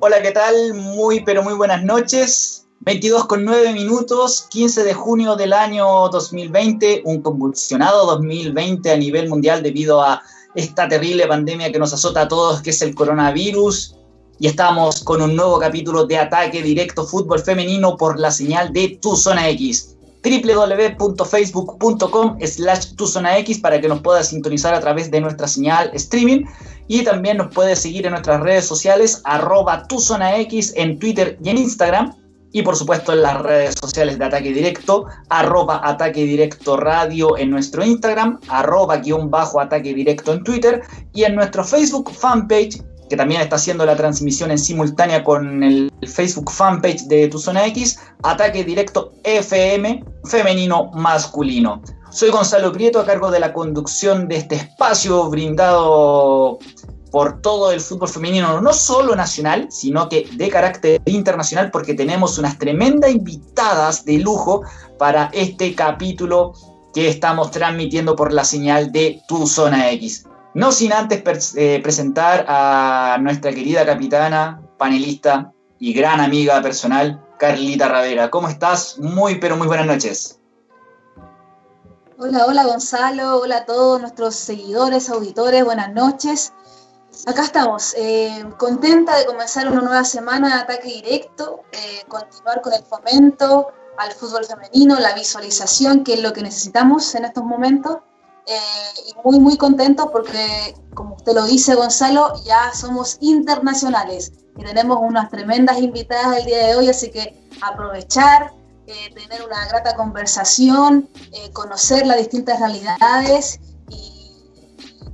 Hola, ¿qué tal? Muy, pero muy buenas noches. 22 con 9 minutos, 15 de junio del año 2020, un convulsionado 2020 a nivel mundial debido a esta terrible pandemia que nos azota a todos, que es el coronavirus. Y estamos con un nuevo capítulo de Ataque Directo Fútbol Femenino por la señal de Tu Zona X www.facebook.com slash X para que nos puedas sintonizar a través de nuestra señal streaming y también nos puedes seguir en nuestras redes sociales arroba X en Twitter y en Instagram y por supuesto en las redes sociales de Ataque Directo, arroba Ataque Directo Radio en nuestro Instagram, arroba guion bajo Ataque Directo en Twitter y en nuestro Facebook fanpage que también está haciendo la transmisión en simultánea con el Facebook fanpage de Tu Zona X, Ataque Directo FM Femenino Masculino. Soy Gonzalo Prieto a cargo de la conducción de este espacio brindado por todo el fútbol femenino, no solo nacional, sino que de carácter internacional, porque tenemos unas tremendas invitadas de lujo para este capítulo que estamos transmitiendo por la señal de Tu Zona X. No sin antes eh, presentar a nuestra querida capitana, panelista y gran amiga personal, Carlita Ravera. ¿Cómo estás? Muy, pero muy buenas noches. Hola, hola Gonzalo, hola a todos nuestros seguidores, auditores, buenas noches. Acá estamos, eh, contenta de comenzar una nueva semana de ataque directo, eh, continuar con el fomento al fútbol femenino, la visualización, que es lo que necesitamos en estos momentos, eh, y muy, muy contento porque, como usted lo dice, Gonzalo, ya somos internacionales y tenemos unas tremendas invitadas el día de hoy, así que aprovechar, eh, tener una grata conversación, eh, conocer las distintas realidades y,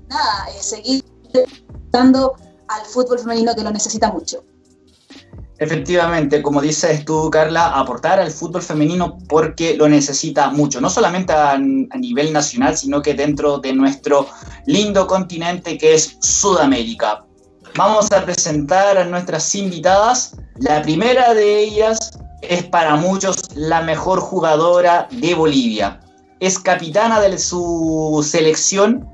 nada, seguir dando al fútbol femenino que lo necesita mucho. Efectivamente, como dices tú, Carla, aportar al fútbol femenino porque lo necesita mucho, no solamente a, nivel nacional, sino que dentro de nuestro lindo continente que es Sudamérica. Vamos a presentar a nuestras invitadas. La primera de ellas es para muchos la mejor jugadora de Bolivia. Es capitana de su selección,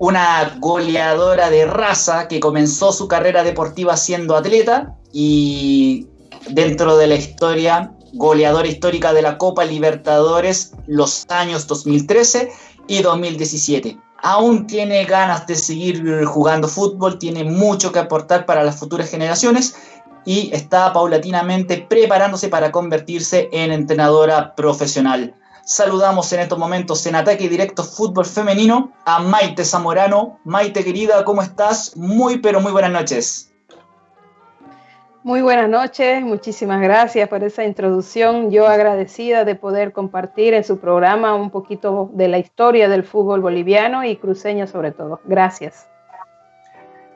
una goleadora de raza que comenzó su carrera deportiva siendo atleta y dentro de la historia, goleadora histórica de la Copa Libertadores los años 2013 y 2017. Aún tiene ganas de seguir jugando fútbol, tiene mucho que aportar para las futuras generaciones y está paulatinamente preparándose para convertirse en entrenadora profesional. Saludamos en estos momentos en Ataque Directo Fútbol Femenino a Maite Zamorano. Maite querida, ¿cómo estás? Muy pero muy buenas noches. Muy buenas noches, muchísimas gracias por esa introducción. Yo agradecida de poder compartir en su programa un poquito de la historia del fútbol boliviano y cruceño sobre todo. Gracias.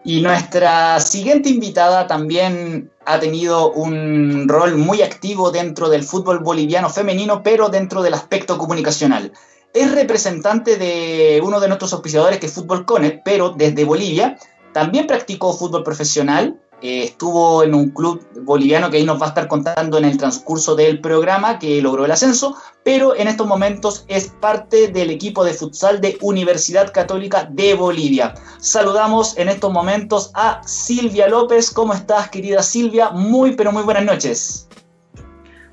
Y nuestra siguiente invitada también ha tenido un rol muy activo dentro del fútbol boliviano femenino, pero dentro del aspecto comunicacional. Es representante de uno de nuestros auspiciadores que es Fútbol Connect, pero desde Bolivia. También practicó fútbol profesional, eh, estuvo en un club boliviano que ahí nos va a estar contando en el transcurso del programa que logró el ascenso, pero en estos momentos es parte del equipo de futsal de Universidad Católica de Bolivia. Saludamos en estos momentos a Silvia López. ¿Cómo estás, querida Silvia? Muy, pero muy buenas noches.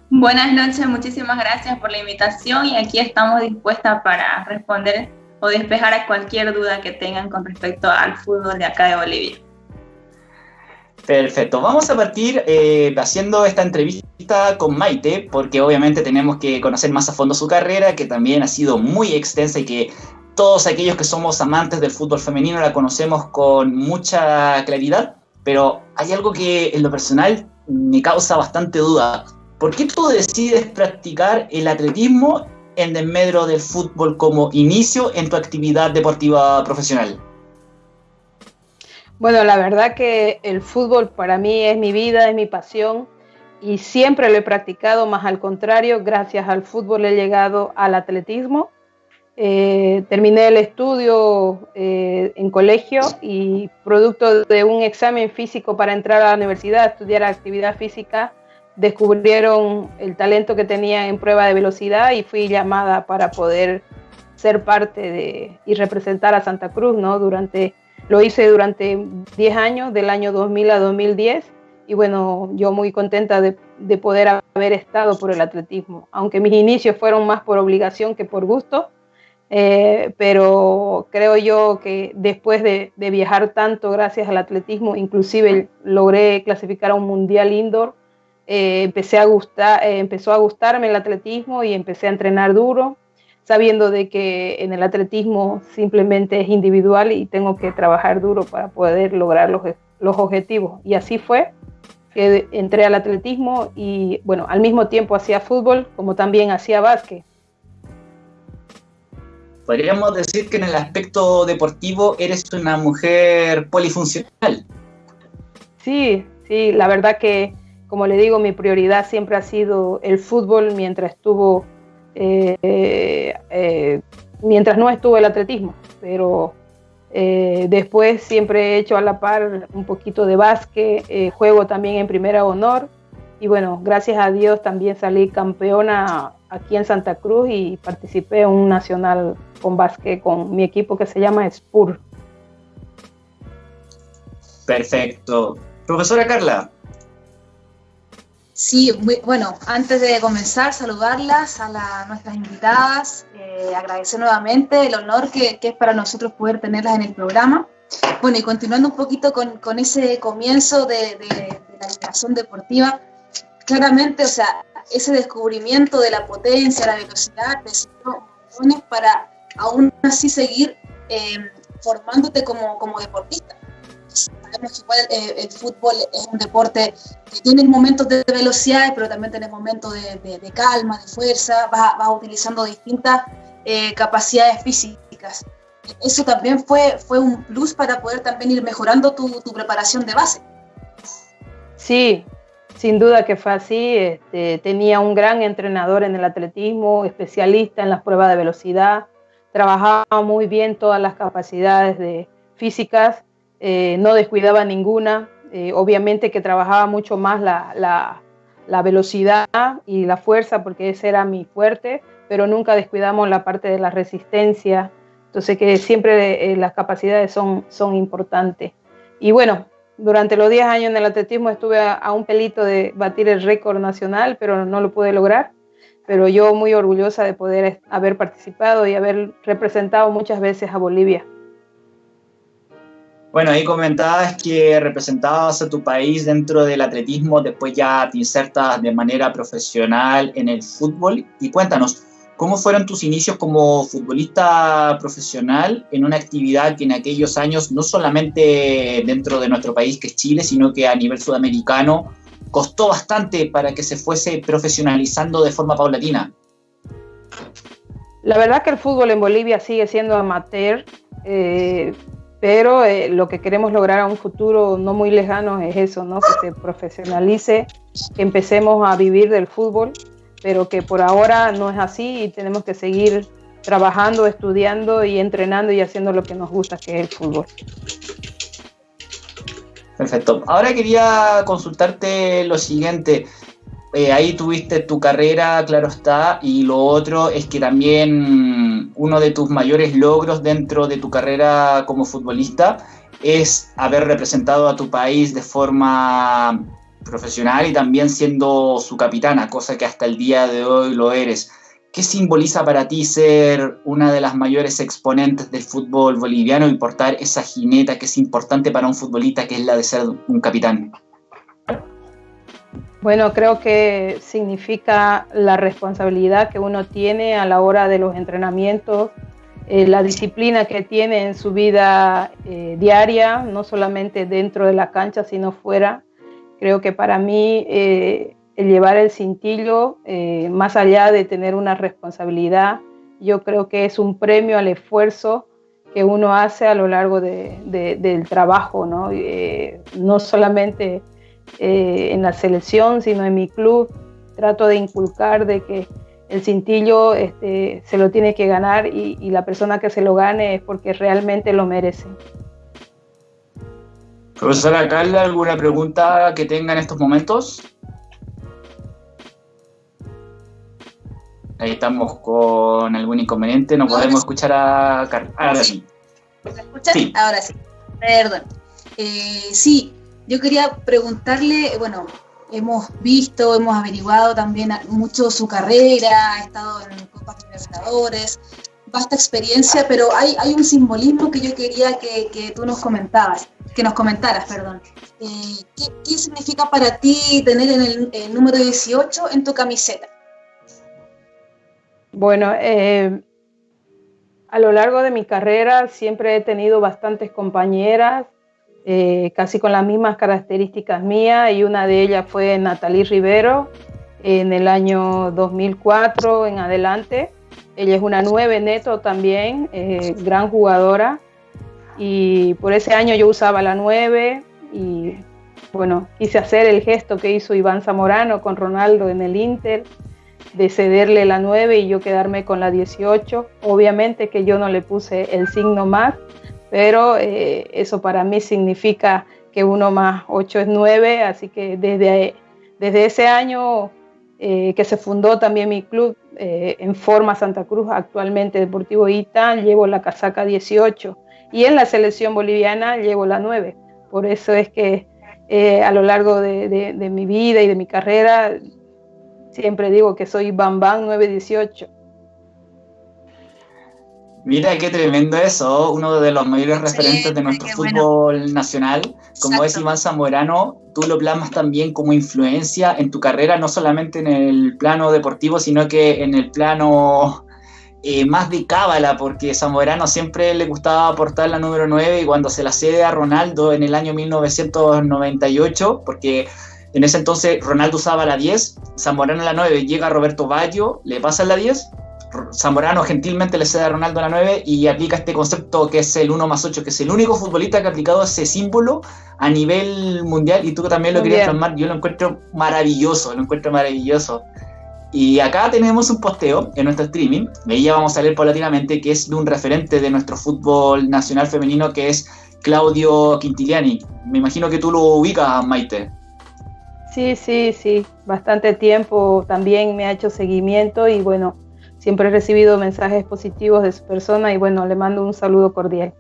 Buenas noches, muchísimas gracias por la invitación y aquí estamos dispuestas para responder o despejar a cualquier duda que tengan con respecto al fútbol de acá de Bolivia. Perfecto, vamos a partir eh, haciendo esta entrevista con Maite, porque obviamente tenemos que conocer más a fondo su carrera, que también ha sido muy extensa y que todos aquellos que somos amantes del fútbol femenino la conocemos con mucha claridad, pero hay algo que en lo personal me causa bastante duda. ¿Por qué tú decides practicar el atletismo en desmedro del fútbol como inicio en tu actividad deportiva profesional? Bueno, la verdad que el fútbol para mí es mi vida, es mi pasión y siempre lo he practicado, más al contrario, gracias al fútbol he llegado al atletismo. Eh, terminé el estudio eh, en colegio y producto de un examen físico para entrar a la universidad a estudiar actividad física, descubrieron el talento que tenía en prueba de velocidad y fui llamada para poder ser parte de y representar a Santa Cruz, ¿no? Durante lo hice durante 10 años, del año 2000 a 2010, y bueno, yo muy contenta de, de, poder haber estado por el atletismo, aunque mis inicios fueron más por obligación que por gusto, eh, pero creo yo que después de, de, viajar tanto gracias al atletismo, inclusive logré clasificar a un mundial indoor, eh, empecé a gustar, eh, empezó a gustarme el atletismo y empecé a entrenar duro, sabiendo de que en el atletismo simplemente es individual y tengo que trabajar duro para poder lograr los, los objetivos. Y así fue que entré al atletismo y bueno, al mismo tiempo hacía fútbol como también hacía básquet. Podríamos decir que en el aspecto deportivo eres una mujer polifuncional. Sí, sí, la verdad que, como le digo, mi prioridad siempre ha sido el fútbol mientras estuvo, mientras no estuvo el atletismo, pero eh, después siempre he hecho a la par un poquito de básquet, eh, juego también en primera honor y bueno, gracias a Dios también salí campeona aquí en Santa Cruz y participé en un nacional con básquet con mi equipo que se llama SPUR. Perfecto. Profesora Carla, Sí, muy, bueno, antes de comenzar, saludarlas a la, nuestras invitadas, eh, agradecer nuevamente el honor que, es para nosotros poder tenerlas en el programa. Bueno, y continuando un poquito con, ese comienzo de, la animación deportiva, claramente, o sea, ese descubrimiento de la potencia, la velocidad, de para aún así seguir eh, formándote como, como deportista eh, el fútbol es un deporte que tiene momentos de velocidad, pero también tiene momentos de, de, calma, de fuerza, vas, vas utilizando distintas eh, capacidades físicas. Eso también fue, fue un plus para poder también ir mejorando tu, tu preparación de base. Sí, sin duda que fue así. Este, tenía un gran entrenador en el atletismo, especialista en las pruebas de velocidad, trabajaba muy bien todas las capacidades de, físicas eh, no descuidaba ninguna, eh, obviamente que trabajaba mucho más la, velocidad y la fuerza porque ese era mi fuerte, pero nunca descuidamos la parte de la resistencia, entonces que siempre eh, las capacidades son, importantes. Y bueno, durante los 10 años en el atletismo estuve a un pelito de batir el récord nacional, pero no lo pude lograr pero yo muy orgullosa de poder haber participado y haber representado muchas veces a Bolivia. Bueno, ahí comentabas que representabas a tu país dentro del atletismo, después ya te insertas de manera profesional en el fútbol. Y cuéntanos, ¿cómo fueron tus inicios como futbolista profesional en una actividad que en aquellos años, no solamente dentro de nuestro país, que es Chile, sino que a nivel sudamericano, costó bastante para que se fuese profesionalizando de forma paulatina? La verdad que el fútbol en Bolivia sigue siendo amateur. Eh, pero eh, lo que queremos lograr a un futuro no muy lejano es eso, ¿no? que se profesionalice, que empecemos a vivir del fútbol, pero que por ahora no es así y tenemos que seguir trabajando, estudiando y entrenando y haciendo lo que nos gusta, que es el fútbol. Perfecto. Ahora quería consultarte lo siguiente. Eh, ahí tuviste tu carrera, claro está, y lo otro es que también uno de tus mayores logros dentro de tu carrera como futbolista es haber representado a tu país de forma profesional y también siendo su capitana, cosa que hasta el día de hoy lo eres. ¿Qué simboliza para ti ser una de las mayores exponentes del fútbol boliviano y portar esa jineta que es importante para un futbolista, que es la de ser un capitán? Bueno, creo que significa la responsabilidad que uno tiene a la hora de los entrenamientos, eh, la disciplina que tiene en su vida eh, diaria, no solamente dentro de la cancha, sino fuera. Creo que para mí eh, el llevar el cintillo, más allá de tener una responsabilidad, yo creo que es un premio al esfuerzo que uno hace a lo largo de, de, del trabajo, ¿no? No solamente eh, en la selección, sino en mi club. Trato de inculcar de que el cintillo este, se lo tiene que ganar y, y, la persona que se lo gane es porque realmente lo merece. Profesora Carla, ¿alguna pregunta que tenga en estos momentos? Ahí estamos con algún inconveniente, no podemos escuchar a Carla. Ahora sí. ¿Me escuchan? Sí. Ahora sí. Perdón. Eh, sí, yo quería preguntarle, bueno, hemos visto, hemos averiguado también mucho su carrera, ha estado en Copas Libertadores, vasta experiencia, pero hay, un simbolismo que yo quería que, que tú nos comentabas, que nos comentaras, perdón. Eh, ¿qué, ¿qué, significa para ti tener el, el, número 18 en tu camiseta? Bueno, eh, a lo largo de mi carrera siempre he tenido bastantes compañeras, eh, casi con las mismas características mías, y una de ellas fue Natalie Rivero en el año 2004 en adelante. Ella es una nueve neto también, eh, gran jugadora. Y por ese año yo usaba la 9 y bueno, quise hacer el gesto que hizo Iván Zamorano con Ronaldo en el Inter, de cederle la 9 y yo quedarme con la 18. Obviamente que yo no le puse el signo más, pero eh, eso para mí significa que 1 más 8 es 9, así que desde, desde ese año eh, que se fundó también mi club eh, en forma Santa Cruz, actualmente Deportivo Ita, llevo la casaca 18 y en la selección boliviana llevo la 9. Por eso es que a lo largo de, de, de, mi vida y de mi carrera siempre digo que soy Bam Bam 918. Mira qué tremendo eso, uno de los mayores referentes sí, de nuestro fútbol bueno. nacional, como Exacto. es Iván Zamorano, tú lo plasmas también como influencia en tu carrera, no solamente en el plano deportivo, sino que en el plano eh, más de cábala, porque Zamorano siempre le gustaba aportar la número 9 y cuando se la cede a Ronaldo en el año 1998, porque en ese entonces Ronaldo usaba la 10, Zamorano la 9, llega Roberto Baggio, le pasa la 10 Zamorano gentilmente le cede a Ronaldo la 9 y aplica este concepto que es el 1 más 8, que es el único futbolista que ha aplicado ese símbolo a nivel mundial y tú también lo querías plasmar. Yo lo encuentro maravilloso, lo encuentro maravilloso. Y acá tenemos un posteo en nuestro streaming, de ya vamos a leer paulatinamente, que es de un referente de nuestro fútbol nacional femenino que es Claudio Quintiliani. Me imagino que tú lo ubicas, Maite. Sí, sí, sí, bastante tiempo también me ha hecho seguimiento y bueno, siempre he recibido mensajes positivos de su persona y bueno, le mando un saludo cordial.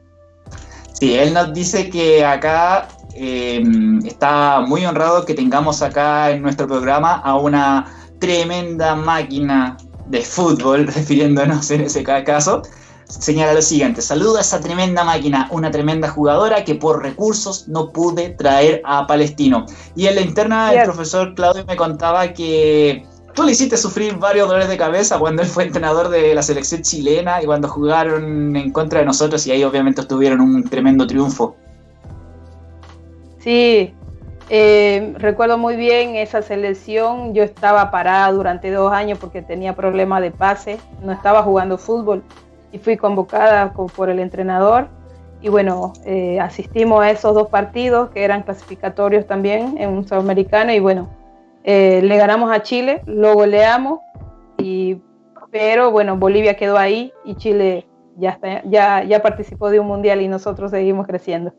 Sí, él nos dice que acá eh, está muy honrado que tengamos acá en nuestro programa a una tremenda máquina de fútbol, refiriéndonos en ese caso. Señala lo siguiente, saludo a esa tremenda máquina, una tremenda jugadora que por recursos no pude traer a Palestino. Y en la interna el profesor Claudio me contaba que tú le hiciste sufrir varios dolores de cabeza cuando él fue entrenador de la selección chilena y cuando jugaron en contra de nosotros y ahí obviamente obtuvieron un tremendo triunfo. Sí, eh, recuerdo muy bien esa selección. Yo estaba parada durante dos años porque tenía problemas de pase, no estaba jugando fútbol y fui convocada por el entrenador. Y bueno, eh, asistimos a esos dos partidos que eran clasificatorios también en un sudamericano y bueno, eh, le ganamos a Chile, lo goleamos, y, pero bueno, Bolivia quedó ahí y Chile ya, está, ya, ya participó de un mundial y nosotros seguimos creciendo.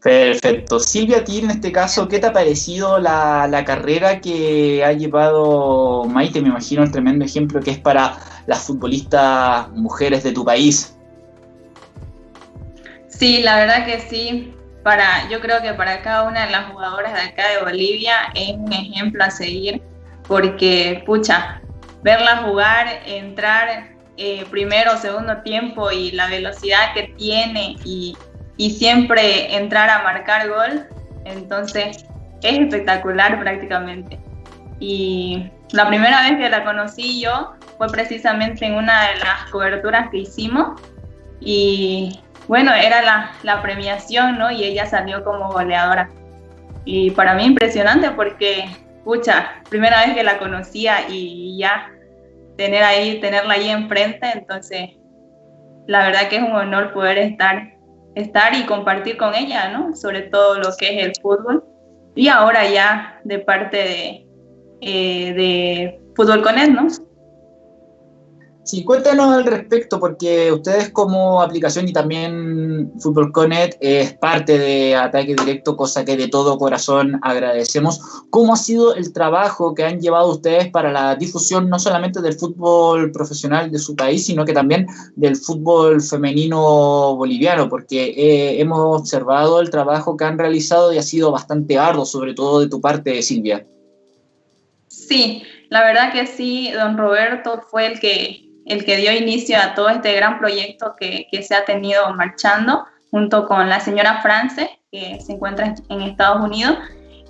Perfecto. Silvia, a ti en este caso, ¿qué te ha parecido la, la, carrera que ha llevado Maite? Me imagino un tremendo ejemplo que es para las futbolistas mujeres de tu país. Sí, la verdad que sí para, yo creo que para cada una de las jugadoras de acá de Bolivia es un ejemplo a seguir, porque, pucha, verla jugar, entrar eh, primero o segundo tiempo y la velocidad que tiene y, y siempre entrar a marcar gol, entonces es espectacular prácticamente. Y la primera vez que la conocí yo fue precisamente en una de las coberturas que hicimos y bueno, era la, premiación, ¿no? Y ella salió como goleadora. Y para mí impresionante porque, pucha, primera vez que la conocía y ya tener ahí, tenerla ahí enfrente, entonces la verdad que es un honor poder estar, estar y compartir con ella, ¿no? Sobre todo lo que es el fútbol. Y ahora ya de parte de, eh, de Fútbol con él, ¿no? Sí, cuéntanos al respecto, porque ustedes como aplicación y también Fútbol Connect es parte de Ataque Directo, cosa que de todo corazón agradecemos. ¿Cómo ha sido el trabajo que han llevado ustedes para la difusión no solamente del fútbol profesional de su país, sino que también del fútbol femenino boliviano? Porque eh, hemos observado el trabajo que han realizado y ha sido bastante arduo, sobre todo de tu parte, Silvia. Sí, la verdad que sí, don Roberto fue el que el que dio inicio a todo este gran proyecto que, se ha tenido marchando junto con la señora France, que se encuentra en Estados Unidos.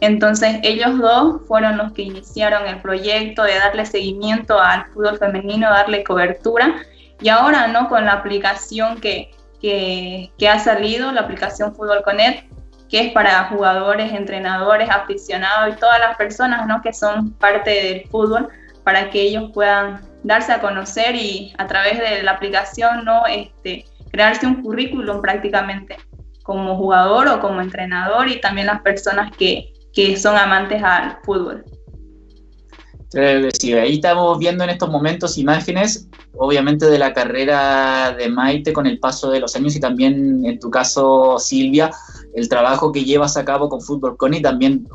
Entonces ellos dos fueron los que iniciaron el proyecto de darle seguimiento al fútbol femenino, darle cobertura. Y ahora, ¿no? Con la aplicación que, que, que ha salido, la aplicación Fútbol Connect, que es para jugadores, entrenadores, aficionados y todas las personas, ¿no? Que son parte del fútbol, para que ellos puedan darse a conocer y a través de la aplicación no este, crearse un currículum prácticamente como jugador o como entrenador y también las personas que, que son amantes al fútbol. Ahí estamos viendo en estos momentos imágenes, obviamente, de la carrera de Maite con el paso de los años y también, en tu caso, Silvia, el trabajo que llevas a cabo con Fútbol Con y también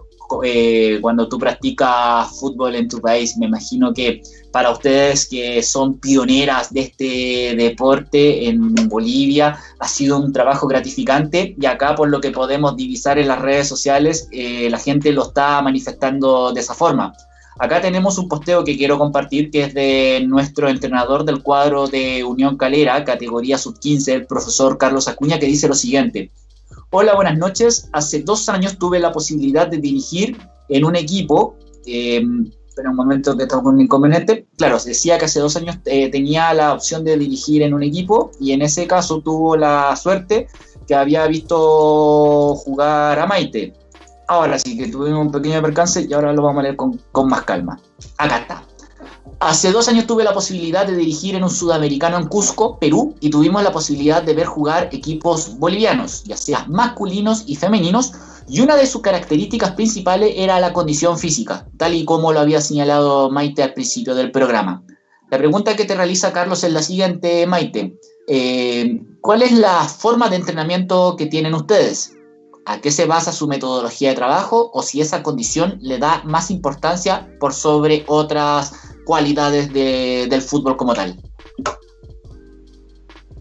eh, cuando tú practicas fútbol en tu país. Me imagino que para ustedes que son pioneras de este deporte en Bolivia, ha sido un trabajo gratificante y acá por lo que podemos divisar en las redes sociales, eh, la gente lo está manifestando de esa forma. Acá tenemos un posteo que quiero compartir que es de nuestro entrenador del cuadro de Unión Calera, categoría sub-15, el profesor Carlos Acuña, que dice lo siguiente. Hola, buenas noches. Hace dos años tuve la posibilidad de dirigir en un equipo. Eh, pero un momento que tengo un inconveniente. Claro, decía que hace dos años eh, tenía la opción de dirigir en un equipo y en ese caso tuvo la suerte que había visto jugar a Maite. Ahora sí que tuvimos un pequeño percance y ahora lo vamos a leer con, con más calma. Acá está. Hace dos años tuve la posibilidad de dirigir en un sudamericano en Cusco, Perú, y tuvimos la posibilidad de ver jugar equipos bolivianos, ya sea masculinos y femeninos, y una de sus características principales era la condición física, tal y como lo había señalado Maite al principio del programa. La pregunta que te realiza Carlos es la siguiente, Maite. Eh, ¿Cuál es la forma de entrenamiento que tienen ustedes? ¿A qué se basa su metodología de trabajo o si esa condición le da más importancia por sobre otras cualidades del fútbol como tal?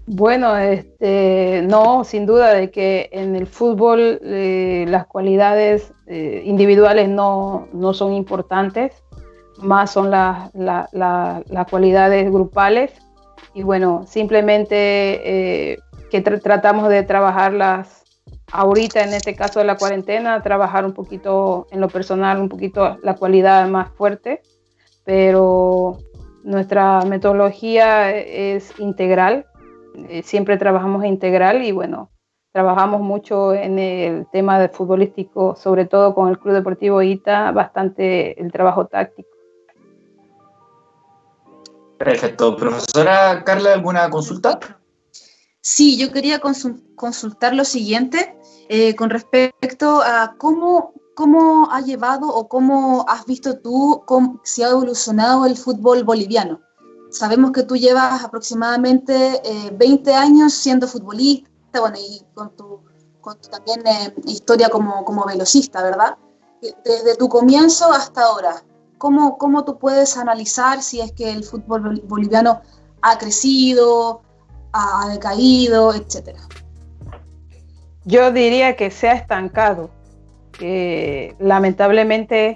Bueno, este, no, sin duda de que en el fútbol eh, las cualidades eh, individuales no, son importantes, más son las cualidades grupales. Y bueno, simplemente eh, que tratamos de trabajarlas ahorita, en este caso de la cuarentena, trabajar un poquito en lo personal, un poquito la cualidad más fuerte pero nuestra metodología es integral, eh, siempre trabajamos integral y bueno, trabajamos mucho en el tema de futbolístico, sobre todo con el Club Deportivo ITA, bastante el trabajo táctico. Perfecto. Profesora Carla, ¿alguna consulta? Sí, yo quería consultar lo siguiente eh, con respecto a cómo ¿cómo ha llevado o cómo has visto tú cómo, si ha evolucionado el fútbol boliviano? Sabemos que tú llevas aproximadamente 20 eh, años siendo futbolista, bueno, y con tu, también eh, historia como, como velocista, ¿verdad? Desde tu comienzo hasta ahora, ¿cómo, ¿cómo tú puedes analizar si es que el fútbol boliviano ha crecido, ha decaído, etcétera? Yo diría que se ha estancado que lamentablemente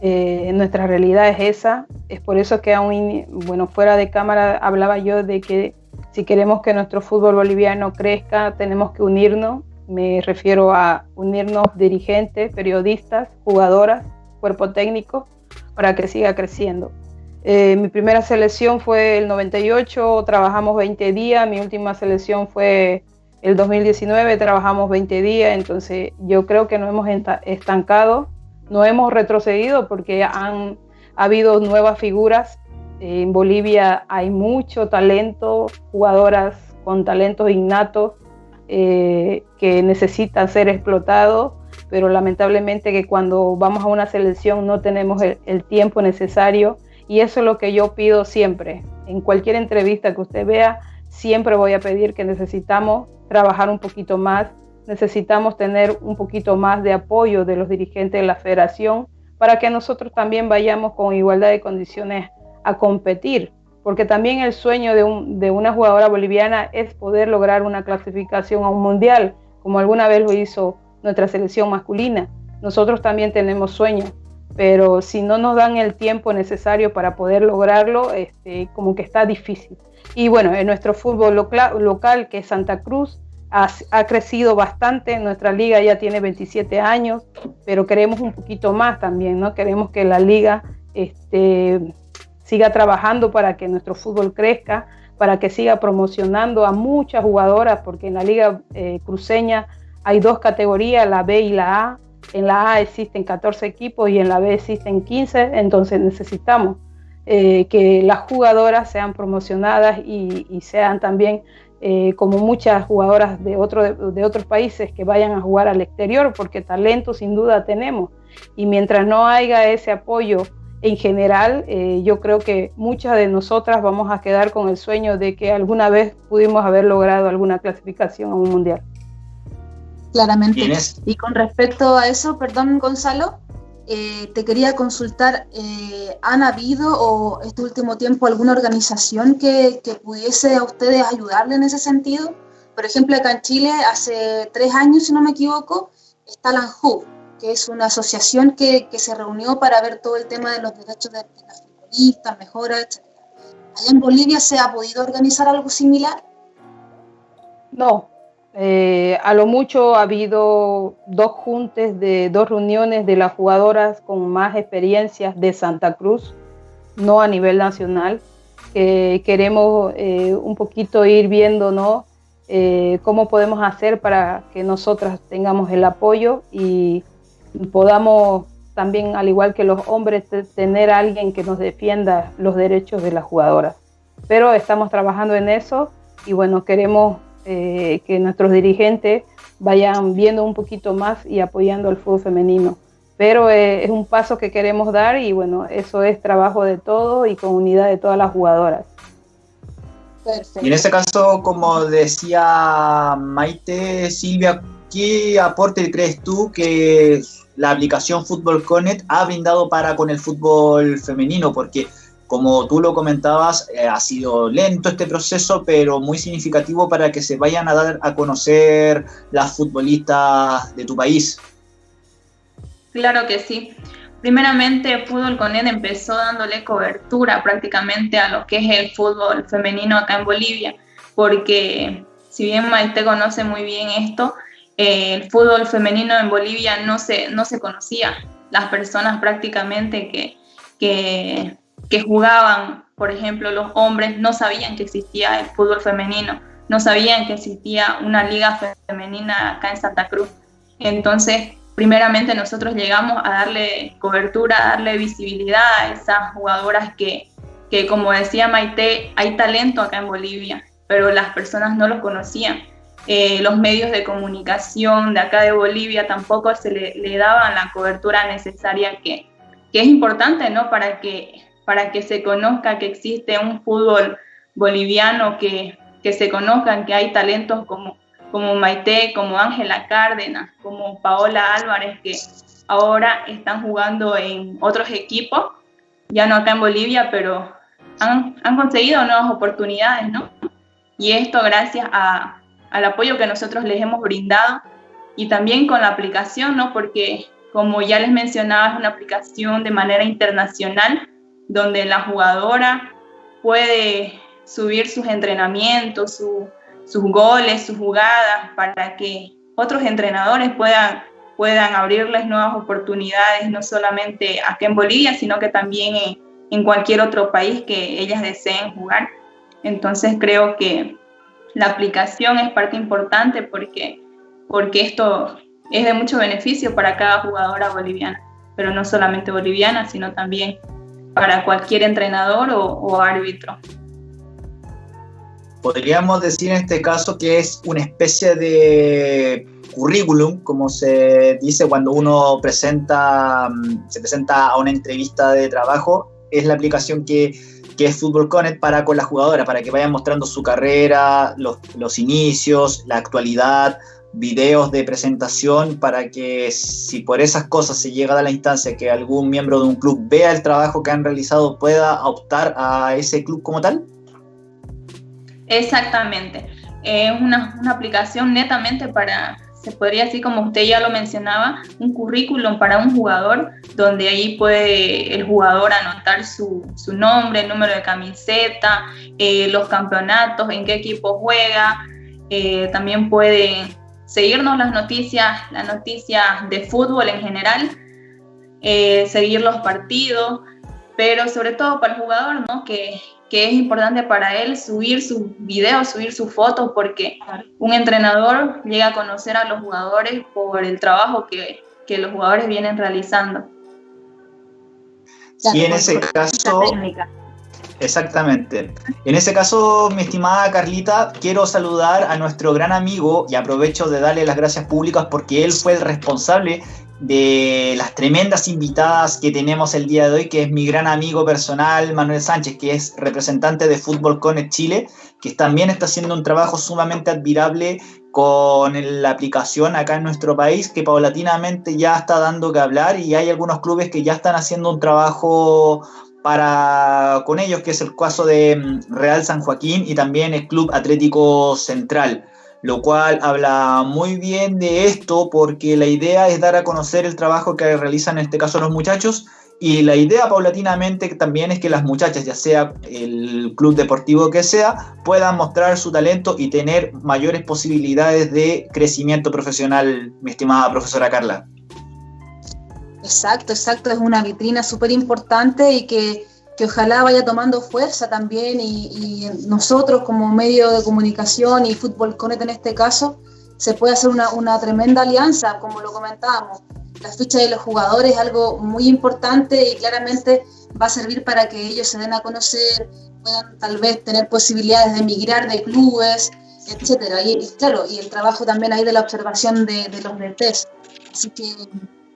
eh, nuestra realidad es esa. Es por eso que aún, bueno, fuera de cámara hablaba yo de que si queremos que nuestro fútbol boliviano crezca, tenemos que unirnos. Me refiero a unirnos dirigentes, periodistas, jugadoras, cuerpo técnico, para que siga creciendo. Eh, mi primera selección fue el 98, trabajamos 20 días, mi última selección fue el 2019 trabajamos 20 días, entonces yo creo que no hemos estancado, no hemos retrocedido porque han habido nuevas figuras. En Bolivia hay mucho talento, jugadoras con talentos innatos eh, que necesitan ser explotados, pero lamentablemente que cuando vamos a una selección no tenemos el, el tiempo necesario y eso es lo que yo pido siempre en cualquier entrevista que usted vea, siempre voy a pedir que necesitamos trabajar un poquito más, necesitamos tener un poquito más de apoyo de los dirigentes de la federación para que nosotros también vayamos con igualdad de condiciones a competir, porque también el sueño de, de una jugadora boliviana es poder lograr una clasificación a un mundial, como alguna vez lo hizo nuestra selección masculina. Nosotros también tenemos sueños, pero si no nos dan el tiempo necesario para poder lograrlo, este, como que está difícil. Y bueno, en nuestro fútbol local, que es Santa Cruz, ha, crecido bastante, nuestra liga ya tiene 27 años, pero queremos un poquito más también, ¿no? Queremos que la liga este, siga trabajando para que nuestro fútbol crezca, para que siga promocionando a muchas jugadoras, porque en la liga eh, cruceña hay dos categorías, la B y la A. En la A existen 14 equipos y en la B existen 15, entonces necesitamos eh, que las jugadoras sean promocionadas y, sean también eh, como muchas jugadoras de, otro, de, otros países que vayan a jugar al exterior, porque talento sin duda tenemos. Y mientras no haya ese apoyo en general, eh, yo creo que muchas de nosotras vamos a quedar con el sueño de que alguna vez pudimos haber logrado alguna clasificación a un mundial. Claramente. Y con respecto a eso, perdón Gonzalo, eh, te quería consultar, eh, ¿han habido o este último tiempo alguna organización que, pudiese a ustedes ayudarle en ese sentido? Por ejemplo, acá en Chile, hace tres años, si no me equivoco, está la ANJU, que es una asociación que, se reunió para ver todo el tema de los derechos de, las futbolistas, mejoras, etc. ¿Allá en Bolivia se ha podido organizar algo similar? No, eh, a lo mucho ha habido dos juntes de dos reuniones de las jugadoras con más experiencias de Santa Cruz, no a nivel nacional. queremos eh, un poquito ir viendo ¿no? Eh, cómo podemos hacer para que nosotras tengamos el apoyo y podamos también, al igual que los hombres, tener alguien que nos defienda los derechos de las jugadoras. Pero estamos trabajando en eso y bueno, queremos eh, que nuestros dirigentes vayan viendo un poquito más y apoyando al fútbol femenino. Pero eh, es un paso que queremos dar y bueno, eso es trabajo de todos y con unidad de todas las jugadoras. Y en este caso, como decía Maite, Silvia, ¿qué aporte crees tú que la aplicación Fútbol Connect ha brindado para con el fútbol femenino? Porque como tú lo comentabas, eh, ha sido lento este proceso, pero muy significativo para que se vayan a dar a conocer las futbolistas de tu país. Claro que sí. Primeramente, Fútbol con él empezó dándole cobertura prácticamente a lo que es el fútbol femenino acá en Bolivia, porque si bien Maite conoce muy bien esto, eh, el fútbol femenino en Bolivia no se, no se conocía. Las personas prácticamente que, que que jugaban, por ejemplo, los hombres no sabían que existía el fútbol femenino, no sabían que existía una liga femenina acá en Santa Cruz. Entonces, primeramente nosotros llegamos a darle cobertura, darle visibilidad a esas jugadoras que, que como decía Maite, hay talento acá en Bolivia, pero las personas no lo conocían. Eh, los medios de comunicación de acá de Bolivia tampoco se le, daban la cobertura necesaria que, que es importante, ¿no? Para que para que se conozca que existe un fútbol boliviano, que, que se conozcan que hay talentos como, como Maite, como Ángela Cárdenas, como Paola Álvarez, que ahora están jugando en otros equipos, ya no acá en Bolivia, pero han, han conseguido nuevas oportunidades, ¿no? Y esto gracias a, al apoyo que nosotros les hemos brindado y también con la aplicación, ¿no? Porque como ya les mencionaba, es una aplicación de manera internacional donde la jugadora puede subir sus entrenamientos, sus goles, sus jugadas, para que otros entrenadores puedan, puedan abrirles nuevas oportunidades, no solamente aquí en Bolivia, sino que también en, en cualquier otro país que ellas deseen jugar. Entonces creo que la aplicación es parte importante porque, porque esto es de mucho beneficio para cada jugadora boliviana, pero no solamente boliviana, sino también para cualquier entrenador o, árbitro. Podríamos decir en este caso que es una especie de currículum, como se dice cuando uno presenta, mm, se presenta a una entrevista de trabajo, es la aplicación que, es Fútbol Connect para con la jugadora, para que vayan mostrando su carrera, los inicios, la actualidad, videos de presentación para que si por esas cosas se llega a la instancia que algún miembro de un club vea el trabajo que han realizado, pueda optar a ese club como tal? Exactamente. Es una, una aplicación netamente para, se podría decir como usted ya lo mencionaba, un currículum para un jugador donde ahí puede el jugador anotar su, su nombre, el número de camiseta, eh, los campeonatos, en qué equipo juega, eh, también puede seguirnos las noticias, las noticias de fútbol en general, eh, seguir los partidos, pero sobre todo para el jugador, ¿no? Que, que es importante para él subir sus videos, subir sus fotos, porque un entrenador llega a conocer a los jugadores por el trabajo que, que los jugadores vienen realizando. Y en ese caso, Exactamente. En ese caso, mi estimada Carlita, quiero saludar a nuestro gran amigo y aprovecho de darle las gracias públicas porque él fue el responsable de las tremendas invitadas que tenemos el día de hoy, que es mi gran amigo personal, Manuel Sánchez, que es representante de Fútbol Connect Chile, que también está haciendo un trabajo sumamente admirable con la aplicación acá en nuestro país, que paulatinamente ya está dando que hablar y hay algunos clubes que ya están haciendo un trabajo para con ellos, que es el caso de mm, Real San Joaquín y también el Club Atlético Central, lo cual habla muy bien de esto porque la idea es dar a conocer el trabajo que realizan en este caso los muchachos y la idea paulatinamente también es que las muchachas, ya sea el club deportivo que sea, puedan mostrar su talento y tener mayores posibilidades de crecimiento profesional, mi estimada profesora Carla. Exacto, exacto, es una vitrina súper importante y que, ojalá vaya tomando fuerza también y, nosotros como medio de comunicación y Fútbol Connect en este caso, se puede hacer una, tremenda alianza, como lo comentábamos. La ficha de los jugadores es algo muy importante y claramente va a servir para que ellos se den a conocer, puedan tal vez tener posibilidades de emigrar de clubes, etcétera. Y, claro, y el trabajo también ahí de la observación de, de los DTs. Así que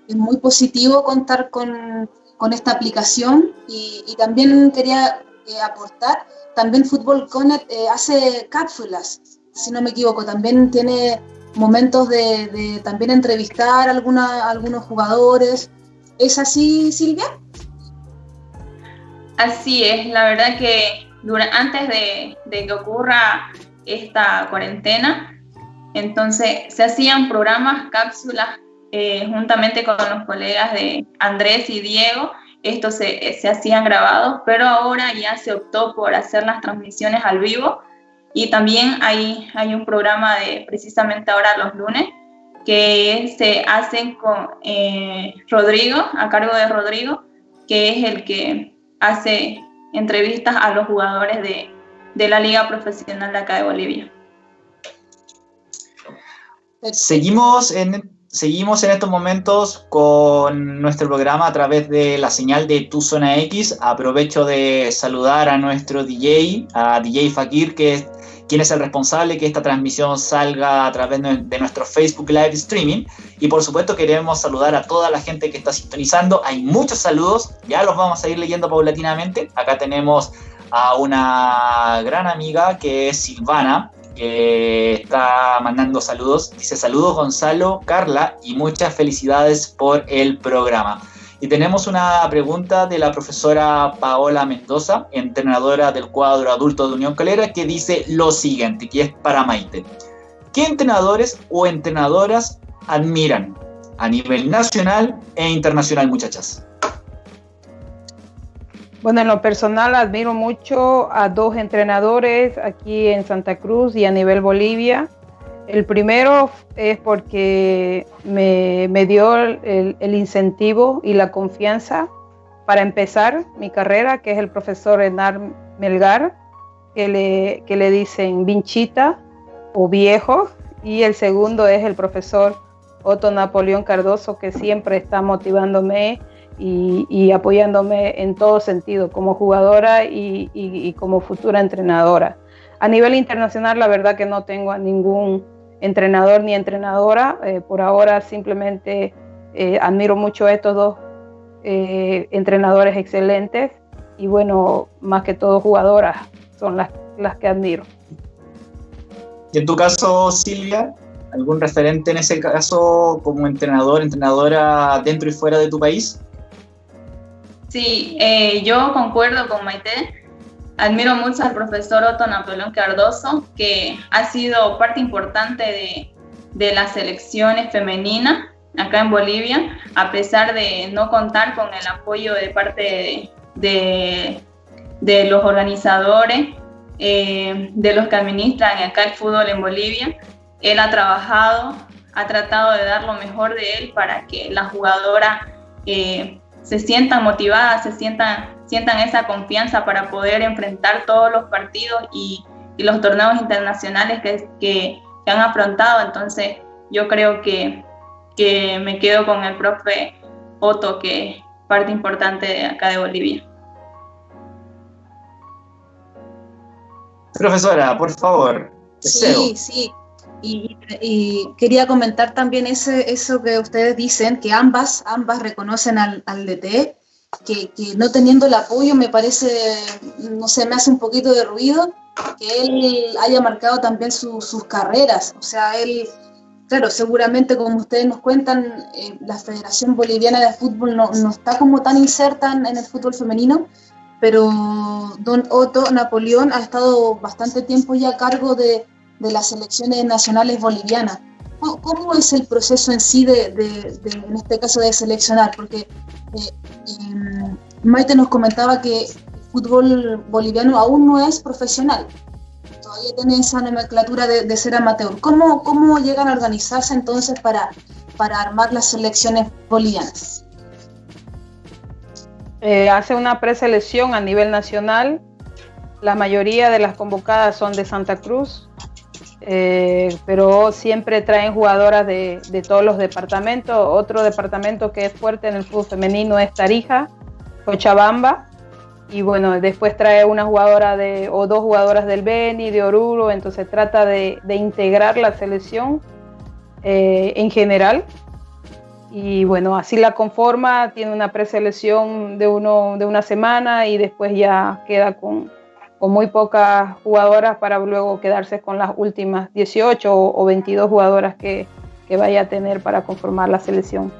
es muy positivo contar con, con esta aplicación y, también quería eh, aportar, también Fútbol Connect eh, hace cápsulas, si no me equivoco, también tiene momentos de, también entrevistar a algunos jugadores. ¿Es así, Silvia? Así es, la verdad que antes de, de, que ocurra esta cuarentena, entonces se hacían programas, cápsulas eh, juntamente con los colegas de Andrés y Diego, estos se, se, hacían grabados, pero ahora ya se optó por hacer las transmisiones al vivo y también hay, hay un programa de precisamente ahora los lunes que se hacen con eh, Rodrigo, a cargo de Rodrigo, que es el que hace entrevistas a los jugadores de, de la Liga Profesional de acá de Bolivia. Seguimos en Seguimos en estos momentos con nuestro programa a través de la señal de Tu Zona X. Aprovecho de saludar a nuestro DJ, a DJ Fakir, que es quien es el responsable que esta transmisión salga a través de nuestro Facebook Live Streaming. Y por supuesto queremos saludar a toda la gente que está sintonizando. Hay muchos saludos, ya los vamos a ir leyendo paulatinamente. Acá tenemos a una gran amiga que es Silvana, que está mandando saludos. Dice saludos Gonzalo, Carla y muchas felicidades por el programa. Y tenemos una pregunta de la profesora Paola Mendoza, entrenadora del cuadro adulto de Unión Calera, que dice lo siguiente, que es para Maite. ¿Qué entrenadores o entrenadoras admiran a nivel nacional e internacional, muchachas? Bueno, en lo personal admiro mucho a dos entrenadores aquí en Santa Cruz y a nivel Bolivia. El primero es porque me, dio el, incentivo y la confianza para empezar mi carrera, que es el profesor Enar Melgar, que le, que le dicen vinchita o viejo. Y el segundo es el profesor Otto Napoleón Cardoso, que siempre está motivándome y, apoyándome en todo sentido, como jugadora y, como futura entrenadora. A nivel internacional, la verdad que no tengo a ningún entrenador ni entrenadora. Eh, por ahora simplemente eh, admiro mucho a estos dos eh, entrenadores excelentes y bueno, más que todo jugadoras son las, las que admiro. ¿Y en tu caso, Silvia? ¿Algún referente en ese caso como entrenador, entrenadora dentro y fuera de tu país? Sí, eh, yo concuerdo con Maite. Admiro mucho al profesor Otto Napoleón Cardoso, que ha sido parte importante de, de las selecciones femeninas acá en Bolivia, a pesar de no contar con el apoyo de parte de, los organizadores, eh, de los que administran acá el fútbol en Bolivia. Él ha trabajado, ha tratado de dar lo mejor de él para que las jugadoras eh, se sientan motivadas, se sientan, sientan esa confianza para poder enfrentar todos los partidos y, y los torneos internacionales que, que, que han afrontado. Entonces, yo creo que que me quedo con el profe Otto, que es parte importante de acá de Bolivia. Profesora, por favor. Sí, sí. Y, quería comentar también ese, eso que ustedes dicen, que ambas, ambas reconocen al, al DT, que, que, no teniendo el apoyo me parece, no sé, me hace un poquito de ruido que él haya marcado también sus carreras. O sea, él claro, seguramente como ustedes nos cuentan, eh, la Federación Boliviana de Fútbol no, está como tan inserta en, el fútbol femenino, pero don Otto Napoleón ha estado bastante tiempo ya a cargo de, las selecciones nacionales bolivianas. ¿Cómo, es el proceso en sí de, en este caso, de seleccionar? Porque eh, em, Maite nos comentaba que el fútbol boliviano aún no es profesional todavía tiene esa nomenclatura de, ser amateur. ¿Cómo, ¿Cómo llegan a organizarse entonces para, para armar las selecciones bolivianas? Eh, hace una preselección a nivel nacional. La mayoría de las convocadas son de Santa Cruz, eh, pero siempre traen jugadoras de, de, todos los departamentos. Otro departamento que es fuerte en el fútbol femenino es Tarija, Cochabamba, y bueno, después trae una jugadora o dos jugadoras del Beni, de Oruro, entonces trata de, integrar la selección eh, en general. Y bueno, así la conforma, tiene una preselección de, uno, de una semana y después ya queda con, con muy pocas jugadoras para luego quedarse con las últimas 18 o, o 22 jugadoras que, que vaya a tener para conformar la selección.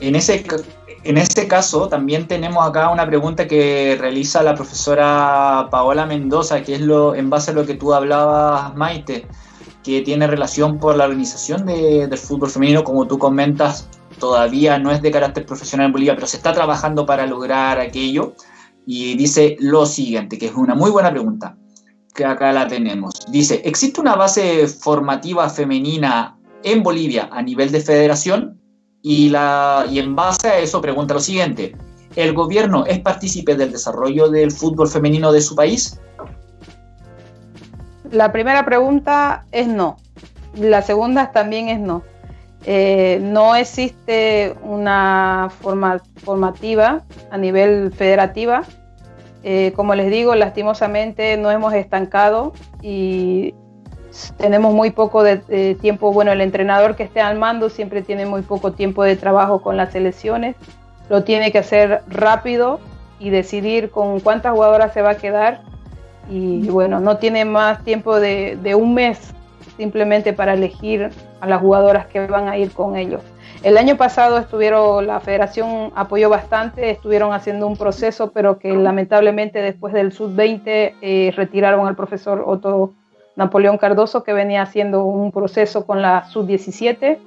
En ese en este caso, también tenemos acá una pregunta que realiza la profesora Paola Mendoza, que es lo en base a lo que tú hablabas, Maite, que tiene relación por la organización del fútbol femenino, como tú comentas, todavía no es de carácter profesional en Bolivia, pero se está trabajando para lograr aquello. Y dice lo siguiente, que es una muy buena pregunta, que acá la tenemos. Dice, ¿existe una base formativa femenina en Bolivia a nivel de federación? Y, la, y en base a eso pregunta lo siguiente, ¿el gobierno es partícipe del desarrollo del fútbol femenino de su país? La primera pregunta es no. La segunda también es no. Eh, no existe una forma formativa a nivel federativa. Eh, como les digo, lastimosamente no hemos estancado y tenemos muy poco de, tiempo, bueno, el entrenador que esté al mando siempre tiene muy poco tiempo de trabajo con las selecciones, lo tiene que hacer rápido y decidir con cuántas jugadoras se va a quedar. Y bueno, no tiene más tiempo de, un mes simplemente para elegir a las jugadoras que van a ir con ellos. El año pasado estuvieron, la federación apoyó bastante, estuvieron haciendo un proceso, pero que lamentablemente después del sub-20 eh, retiraron al profesor Otto Napoleón Cardoso, que venía haciendo un proceso con la sub-17.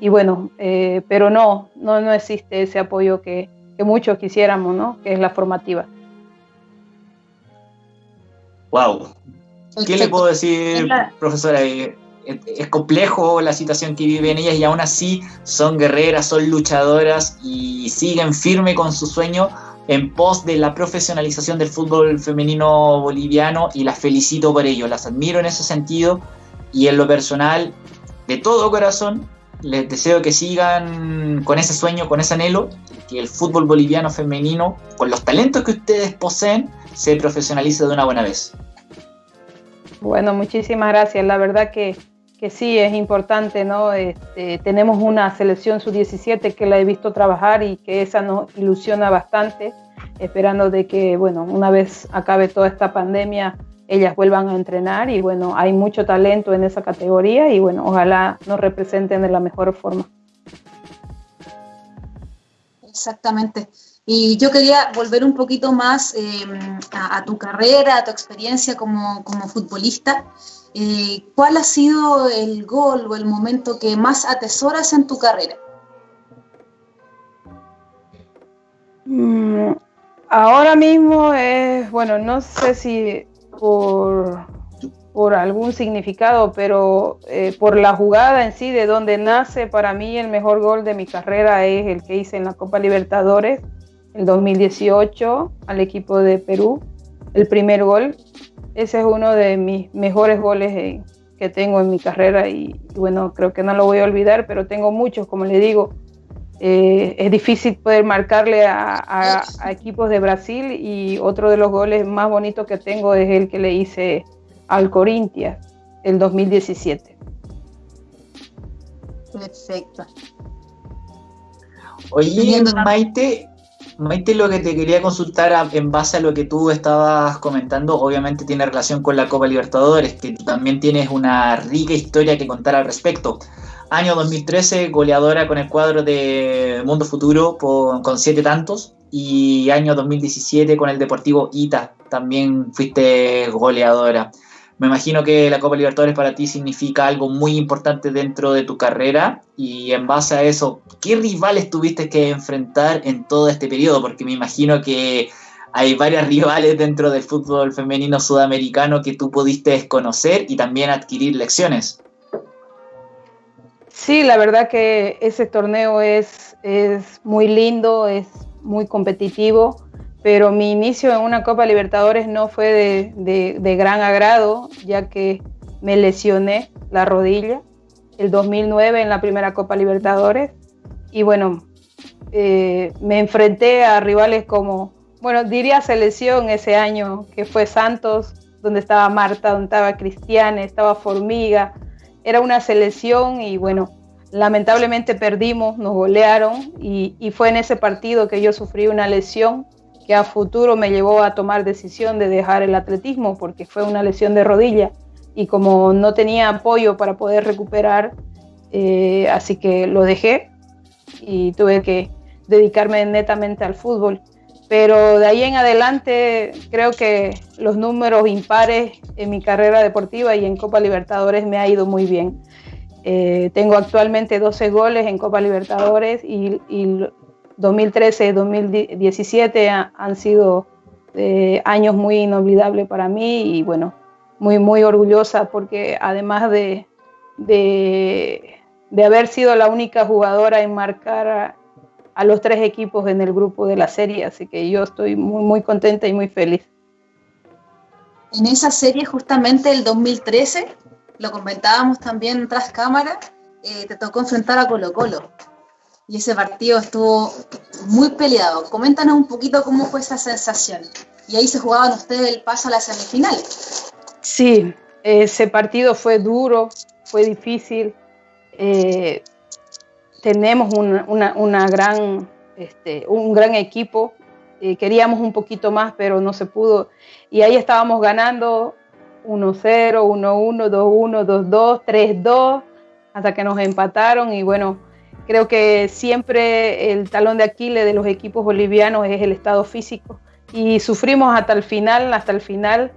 Y bueno, eh, pero no, no, no existe ese apoyo que, muchos quisiéramos, ¿no? Que es la formativa. Wow. ¿Qué le puedo decir, profesora? Eh, es complejo la situación que viven ellas y aún así son guerreras, son luchadoras y siguen firme con su sueño en pos de la profesionalización del fútbol femenino boliviano y las felicito por ello, las admiro en ese sentido y en lo personal, de todo corazón, les deseo que sigan con ese sueño, con ese anhelo, que el fútbol boliviano femenino, con los talentos que ustedes poseen, se profesionalice de una buena vez. Bueno, muchísimas gracias. La verdad que, que sí es importante, ¿no? Este, tenemos una selección sub-17 que la he visto trabajar y que esa nos ilusiona bastante, esperando de que, bueno, una vez acabe toda esta pandemia, ellas vuelvan a entrenar y bueno, hay mucho talento en esa categoría y bueno, ojalá nos representen de la mejor forma. Exactamente. Y yo quería volver un poquito más em, a, tu carrera, a tu experiencia como, futbolista. Eh, ¿Cuál ha sido el gol o el momento que más atesoras en tu carrera? Mm, ahora mismo es, bueno, no sé si por, por algún significado, pero eh, por la jugada en sí, de donde nace para mí el mejor gol de mi carrera es el que hice en la Copa Libertadores, el 2018, al equipo de Perú, el primer gol. Ese es uno de mis mejores goles que tengo en mi carrera y, bueno, creo que no lo voy a olvidar, pero tengo muchos, como le digo. Eh, es difícil poder marcarle a, equipos de Brasil y otro de los goles más bonitos que tengo es el que le hice al Corinthians el 2017. Perfecto. Oye, Maite, Maite, lo que te quería consultar en base a lo que tú estabas comentando, obviamente tiene relación con la Copa Libertadores, que también tienes una rica historia que contar al respecto. Año 2013, goleadora con el cuadro de Mundo Futuro con siete tantos. Y año 2017 con el Deportivo Ita, también fuiste goleadora. Me imagino que la Copa Libertadores para ti significa algo muy importante dentro de tu carrera y en base a eso, ¿qué rivales tuviste que enfrentar en todo este periodo? Porque me imagino que hay varios rivales dentro del fútbol femenino sudamericano que tú pudiste conocer y también adquirir lecciones. Sí, la verdad que ese torneo es, es muy lindo, es muy competitivo, pero mi inicio en una Copa Libertadores no fue de, gran agrado, ya que me lesioné la rodilla el 2009 en la primera Copa Libertadores. Y bueno, eh, me enfrenté a rivales como, bueno, diría selección ese año, que fue Santos, donde estaba Marta, donde estaba Cristiane, estaba Formiga, era una selección y bueno, lamentablemente perdimos, nos golearon y, fue en ese partido que yo sufrí una lesión que a futuro me llevó a tomar decisión de dejar el atletismo porque fue una lesión de rodilla y como no tenía apoyo para poder recuperar, eh, así que lo dejé y tuve que dedicarme netamente al fútbol. Pero de ahí en adelante creo que los números impares en mi carrera deportiva y en Copa Libertadores me ha ido muy bien. Eh, tengo actualmente 12 goles en Copa Libertadores y, 2013 y 2017 han sido eh, años muy inolvidables para mí y bueno, muy, muy orgullosa porque además de, de, de haber sido la única jugadora en marcar a los tres equipos en el grupo de la serie, así que yo estoy muy, muy contenta y muy feliz. En esa serie, justamente el 2013, lo comentábamos también tras cámara, eh, te tocó enfrentar a Colo Colo. Y ese partido estuvo muy peleado. Coméntanos un poquito cómo fue esa sensación. Y ahí se jugaban ustedes el paso a la semifinal. Sí, ese partido fue duro, fue difícil. Eh, tenemos una, gran, este, un gran equipo. Eh, queríamos un poquito más, pero no se pudo. Y ahí estábamos ganando 1-0, 1-1, 2-1, 2-2, 3-2, hasta que nos empataron. Y bueno, creo que siempre el talón de Aquiles de los equipos bolivianos es el estado físico. Y sufrimos hasta el final, hasta el final.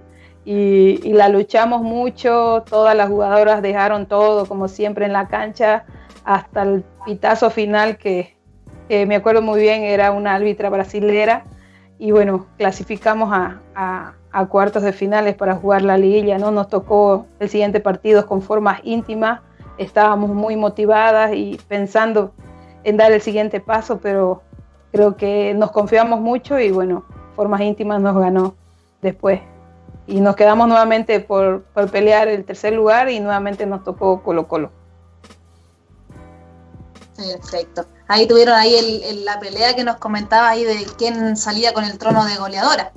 Y, y la luchamos mucho, todas las jugadoras dejaron todo, como siempre en la cancha hasta el pitazo final que, me acuerdo muy bien, era una árbitra brasilera y bueno, clasificamos a, cuartos de finales para jugar la liguilla, ¿no? Nos tocó el siguiente partido con formas íntimas, estábamos muy motivadas y pensando en dar el siguiente paso, pero creo que nos confiamos mucho y bueno, formas íntimas nos ganó después. Y nos quedamos nuevamente por, por pelear el tercer lugar y nuevamente nos tocó Colo Colo. Perfecto. Ahí tuvieron ahí la pelea que nos comentaba ahí de quién salía con el trono de goleadora.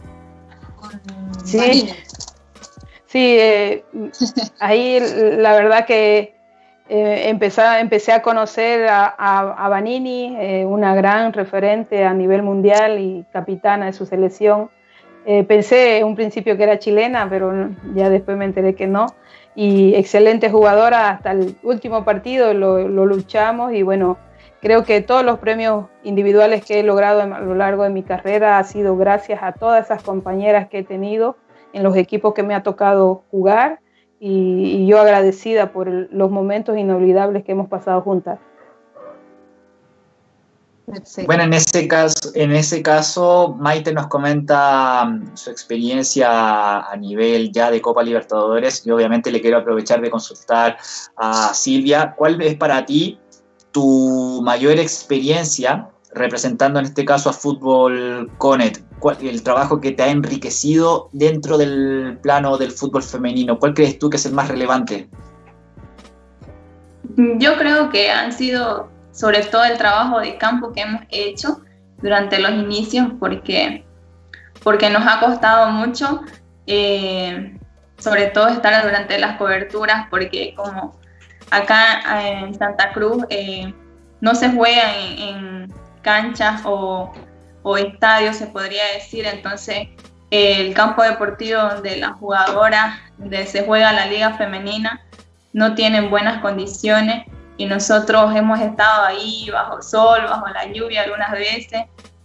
sí, sí eh, ahí la verdad que eh, empecé, a conocer a, a, Vanini, eh, una gran referente a nivel mundial y capitana de su selección. Eh, pensé en un principio que era chilena, pero ya después me enteré que no. Y excelente jugadora, hasta el último partido lo, lo luchamos y bueno, creo que todos los premios individuales que he logrado a lo largo de mi carrera ha sido gracias a todas esas compañeras que he tenido en los equipos que me ha tocado jugar y, yo agradecida por los momentos inolvidables que hemos pasado juntas. Bueno, en ese caso, en ese caso, Maite nos comenta mm, su experiencia a nivel ya de Copa Libertadores y obviamente le quiero aprovechar de consultar a Silvia. ¿Cuál es para ti tu mayor experiencia representando en este caso a Fútbol Conet? El trabajo que te ha enriquecido dentro del plano del fútbol femenino? ¿Cuál crees tú que es el más relevante? Yo creo que han sido sobre todo el trabajo de campo que hemos hecho durante los inicios porque, porque nos ha costado mucho, eh, sobre todo estar durante las coberturas porque como acá en Santa Cruz eh, no se juega en canchas o o estadio, se podría decir. Entonces, el campo deportivo donde las jugadoras, donde se juega la liga femenina, no tienen buenas condiciones y nosotros hemos estado ahí bajo sol, bajo la lluvia algunas veces.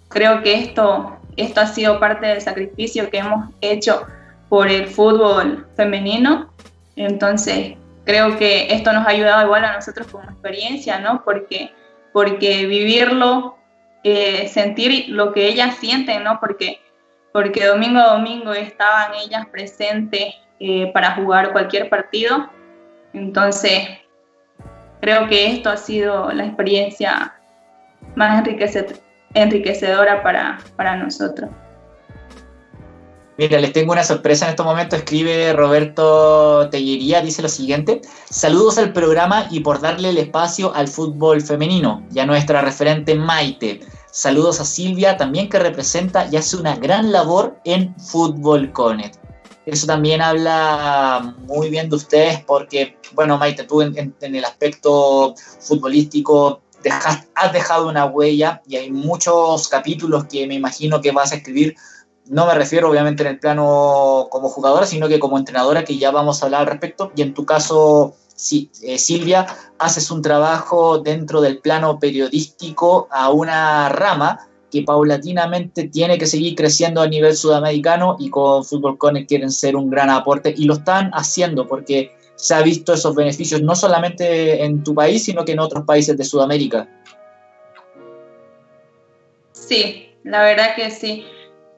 Creo que esto, esto ha sido parte del sacrificio que hemos hecho por el fútbol femenino. Entonces, creo que esto nos ha ayudado igual a nosotros como experiencia, ¿no? Porque, porque vivirlo eh, sentir lo que ellas sienten, ¿no? Porque, porque domingo a domingo estaban ellas presentes eh, para jugar cualquier partido. Entonces, creo que esto ha sido la experiencia más enriquecedora para, para nosotros. Mira, les tengo una sorpresa en estos momentos. Escribe Roberto Tellería, dice lo siguiente. Saludos al programa y por darle el espacio al fútbol femenino y a nuestra referente Maite. Saludos a Silvia, también que representa y hace una gran labor en Fútbol Conet. Eso también habla muy bien de ustedes porque, bueno, Maite, tú en, el aspecto futbolístico has dejado una huella y hay muchos capítulos que me imagino que vas a escribir no me refiero obviamente en el plano como jugadora, sino que como entrenadora, que ya vamos a hablar al respecto. Y en tu caso, eh, Silvia, haces un trabajo dentro del plano periodístico a una rama que paulatinamente tiene que seguir creciendo a nivel sudamericano y con Fútbol Connect quieren ser un gran aporte y lo están haciendo porque se ha visto esos beneficios no solamente en tu país, sino que en otros países de Sudamérica. Sí, la verdad que sí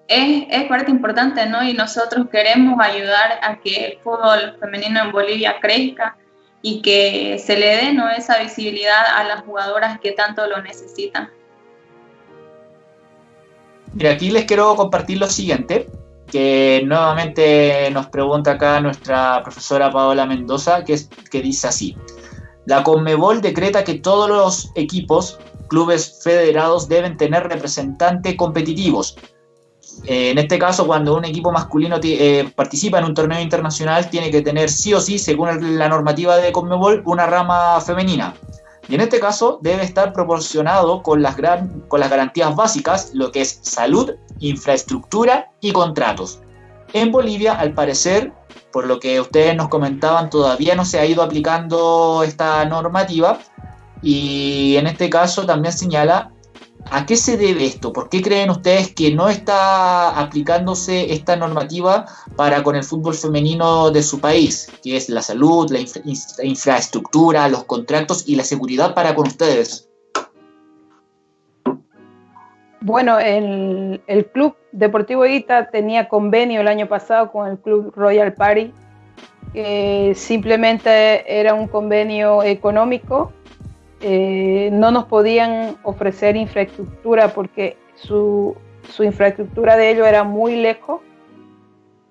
es, parte importante, ¿no? Y nosotros queremos ayudar a que el fútbol femenino en Bolivia crezca y que se le dé ¿no? esa visibilidad a las jugadoras que tanto lo necesitan. Mira, aquí les quiero compartir lo siguiente, que nuevamente nos pregunta acá nuestra profesora Paola Mendoza, que, es, que dice así. La Conmebol decreta que todos los equipos, clubes federados deben tener representantes competitivos, eh, en este caso, cuando un equipo masculino eh, participa en un torneo internacional, tiene que tener sí o sí, según la normativa de Conmebol, una rama femenina. Y en este caso debe estar proporcionado con las, con las garantías básicas, lo que es salud, infraestructura y contratos. En Bolivia, al parecer, por lo que ustedes nos comentaban, todavía no se ha ido aplicando esta normativa. Y en este caso también señala ¿A qué se debe esto? ¿Por qué creen ustedes que no está aplicándose esta normativa para con el fútbol femenino de su país, que es la salud, la, infraestructura, los contratos y la seguridad para con ustedes? Bueno, el, el Club Deportivo Ita tenía convenio el año pasado con el Club Royal Party, que simplemente era un convenio económico eh, no nos podían ofrecer infraestructura porque su, infraestructura de ellos era muy lejos.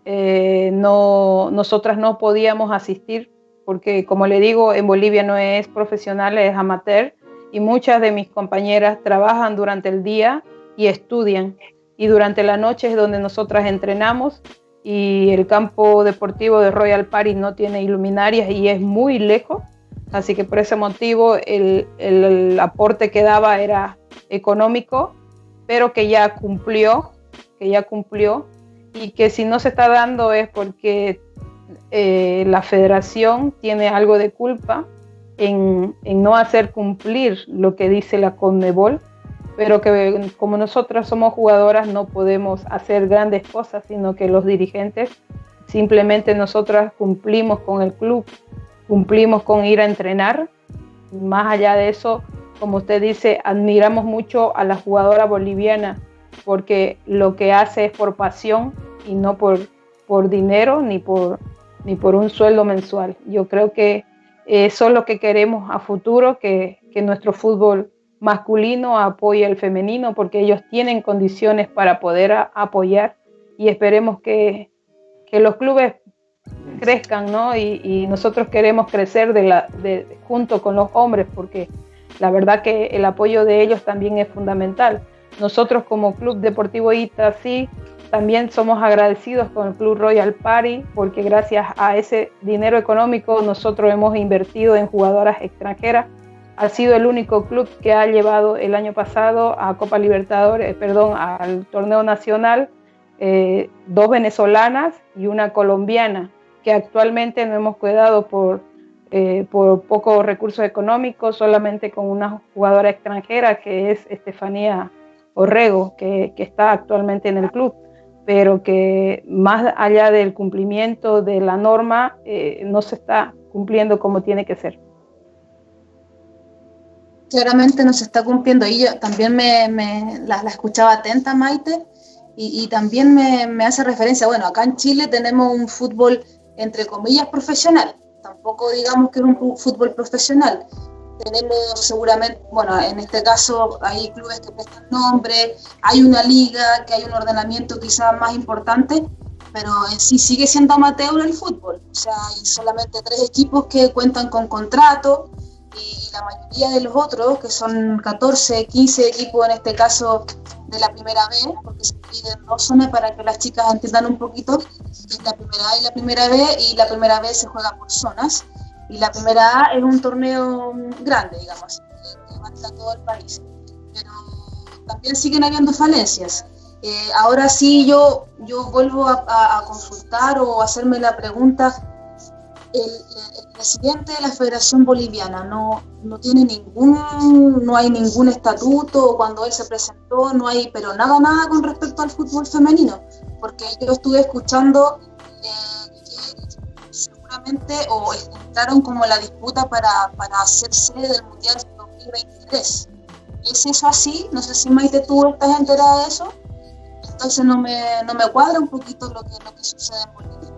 Eh, no, nosotras no podíamos asistir porque, como le digo, en Bolivia no es profesional, es amateur y muchas de mis compañeras trabajan durante el día y estudian y durante la noche es donde nosotras entrenamos y el campo deportivo de Royal Paris no tiene iluminarias y es muy lejos Así que por ese motivo el, el, aporte que daba era económico, pero que ya cumplió, que ya cumplió, y que si no se está dando es porque eh, la federación tiene algo de culpa en, en, no hacer cumplir lo que dice la CONMEBOL, pero que como nosotras somos jugadoras no podemos hacer grandes cosas, sino que los dirigentes simplemente nosotras cumplimos con el club cumplimos con ir a entrenar. Más allá de eso, como usted dice, admiramos mucho a la jugadora boliviana porque lo que hace es por pasión y no por, por dinero ni por, ni por un sueldo mensual. Yo creo que eso es lo que queremos a futuro, que, que nuestro fútbol masculino apoye al femenino porque ellos tienen condiciones para poder apoyar y esperemos que, que los clubes crezcan, ¿no? Y, nosotros queremos crecer de la, de, junto con los hombres, porque la verdad que el apoyo de ellos también es fundamental. Nosotros como Club Deportivo ITA, sí, también somos agradecidos con el Club Royal Party, porque gracias a ese dinero económico nosotros hemos invertido en jugadoras extranjeras. Ha sido el único club que ha llevado el año pasado a Copa Libertadores, perdón, al torneo nacional, eh, dos venezolanas y una colombiana que actualmente no hemos cuidado por, eh, por pocos recursos económicos, solamente con una jugadora extranjera que es Estefanía Orrego, que, que está actualmente en el club, pero que más allá del cumplimiento de la norma eh, no se está cumpliendo como tiene que ser. Claramente no se está cumpliendo. Y yo también me, me la, la, escuchaba atenta, Maite, y, y también me, me, hace referencia, bueno, acá en Chile tenemos un fútbol entre comillas, profesional. Tampoco digamos que es un fútbol profesional. Tenemos seguramente, bueno, en este caso hay clubes que prestan nombre, hay una liga, que hay un ordenamiento quizás más importante, pero en sí sigue siendo amateur el fútbol. O sea, hay solamente tres equipos que cuentan con contrato y la mayoría de los otros, que son 14, 15 equipos en este caso de la primera vez, porque se dividen dos zonas para que las chicas entiendan un poquito, la primera A y la primera B, y la primera B se juega por zonas, y la primera A es un torneo grande, digamos, que abarca todo el país. Pero también siguen habiendo falencias. Eh, ahora sí yo, yo vuelvo a, a, consultar o hacerme la pregunta, el, presidente de la Federación Boliviana no, no tiene ningún, no hay ningún estatuto, cuando él se presentó no hay, pero nada, nada con respecto al fútbol femenino, porque yo estuve escuchando eh, que seguramente o entraron como la disputa para, para hacer sede del Mundial 2023. ¿Es eso así? No sé si Maite tú estás enterada de eso. Entonces no me, no me cuadra un poquito lo que, lo que sucede en Bolivia.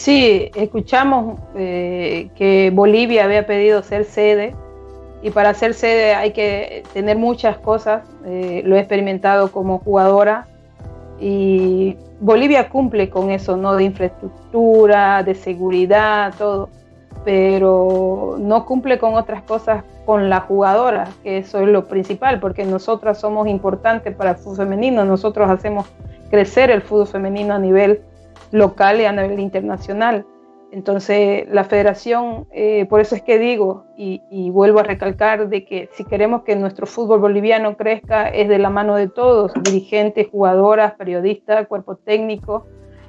Sí, escuchamos eh, que Bolivia había pedido ser sede y para ser sede hay que tener muchas cosas. Eh, lo he experimentado como jugadora y Bolivia cumple con eso, ¿no? De infraestructura, de seguridad, todo, pero no cumple con otras cosas con la jugadora, que eso es lo principal, porque nosotras somos importantes para el fútbol femenino, nosotros hacemos crecer el fútbol femenino a nivel local y a nivel internacional. Entonces, la federación, eh, por eso es que digo y, vuelvo a recalcar de que si queremos que nuestro fútbol boliviano crezca, es de la mano de todos, dirigentes, jugadoras, periodistas, cuerpo técnico,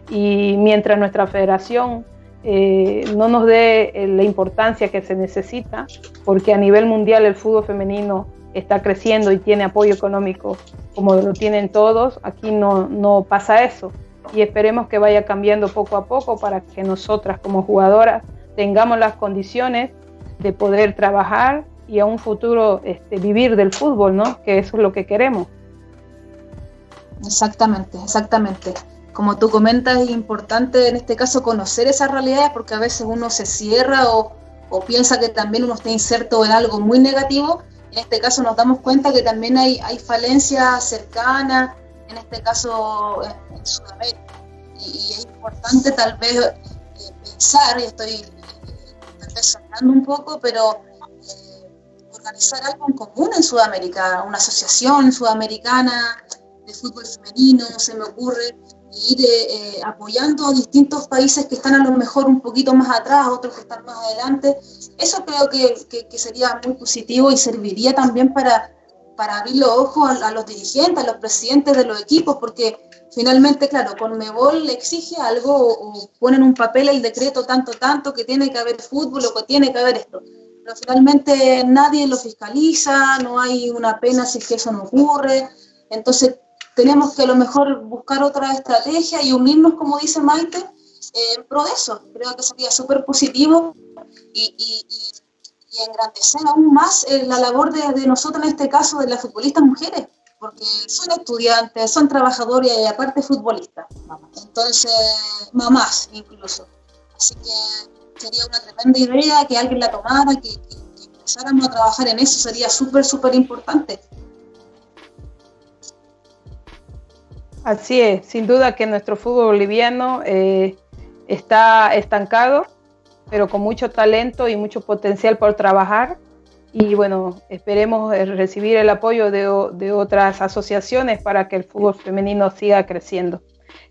y mientras nuestra federación eh, no nos dé eh, la importancia que se necesita, porque a nivel mundial el fútbol femenino está creciendo y tiene apoyo económico como lo tienen todos, aquí no, no pasa eso y esperemos que vaya cambiando poco a poco para que nosotras como jugadoras tengamos las condiciones de poder trabajar y a un futuro este, vivir del fútbol, ¿no? Que eso es lo que queremos. Exactamente, exactamente. Como tú comentas, es importante en este caso conocer esas realidades porque a veces uno se cierra o, o piensa que también uno está inserto en algo muy negativo. En este caso nos damos cuenta que también hay, hay falencias cercanas, en este caso en, Sudamérica. Y, es importante tal vez eh, pensar, y estoy eh, un poco, pero eh, organizar algo en común en Sudamérica, una asociación sudamericana de fútbol femenino, se me ocurre, ir eh, apoyando a distintos países que están a lo mejor un poquito más atrás, otros que están más adelante. Eso creo que, que, sería muy positivo y serviría también para, para abrir los ojos a, los dirigentes, a los presidentes de los equipos, porque finalmente, claro, con Mebol le exige algo o, ponen un papel el decreto tanto, tanto, que tiene que haber fútbol o que tiene que haber esto. Pero finalmente nadie lo fiscaliza, no hay una pena si es que eso no ocurre. Entonces, tenemos que a lo mejor buscar otra estrategia y unirnos, como dice Maite, eh, en pro de eso. Creo que sería súper positivo y, y, y, engrandecer aún más eh, la labor de, de, nosotros, en este caso, de las futbolistas mujeres, porque son estudiantes, son trabajadoras y aparte futbolistas. Entonces, mamás incluso. Así que sería una tremenda idea que alguien la tomara, que, que empezáramos a trabajar en eso, sería súper, súper importante. Así es, sin duda que nuestro fútbol boliviano eh, está estancado, pero con mucho talento y mucho potencial por trabajar. Y bueno, esperemos eh, recibir el apoyo de, otras asociaciones para que el fútbol femenino siga creciendo.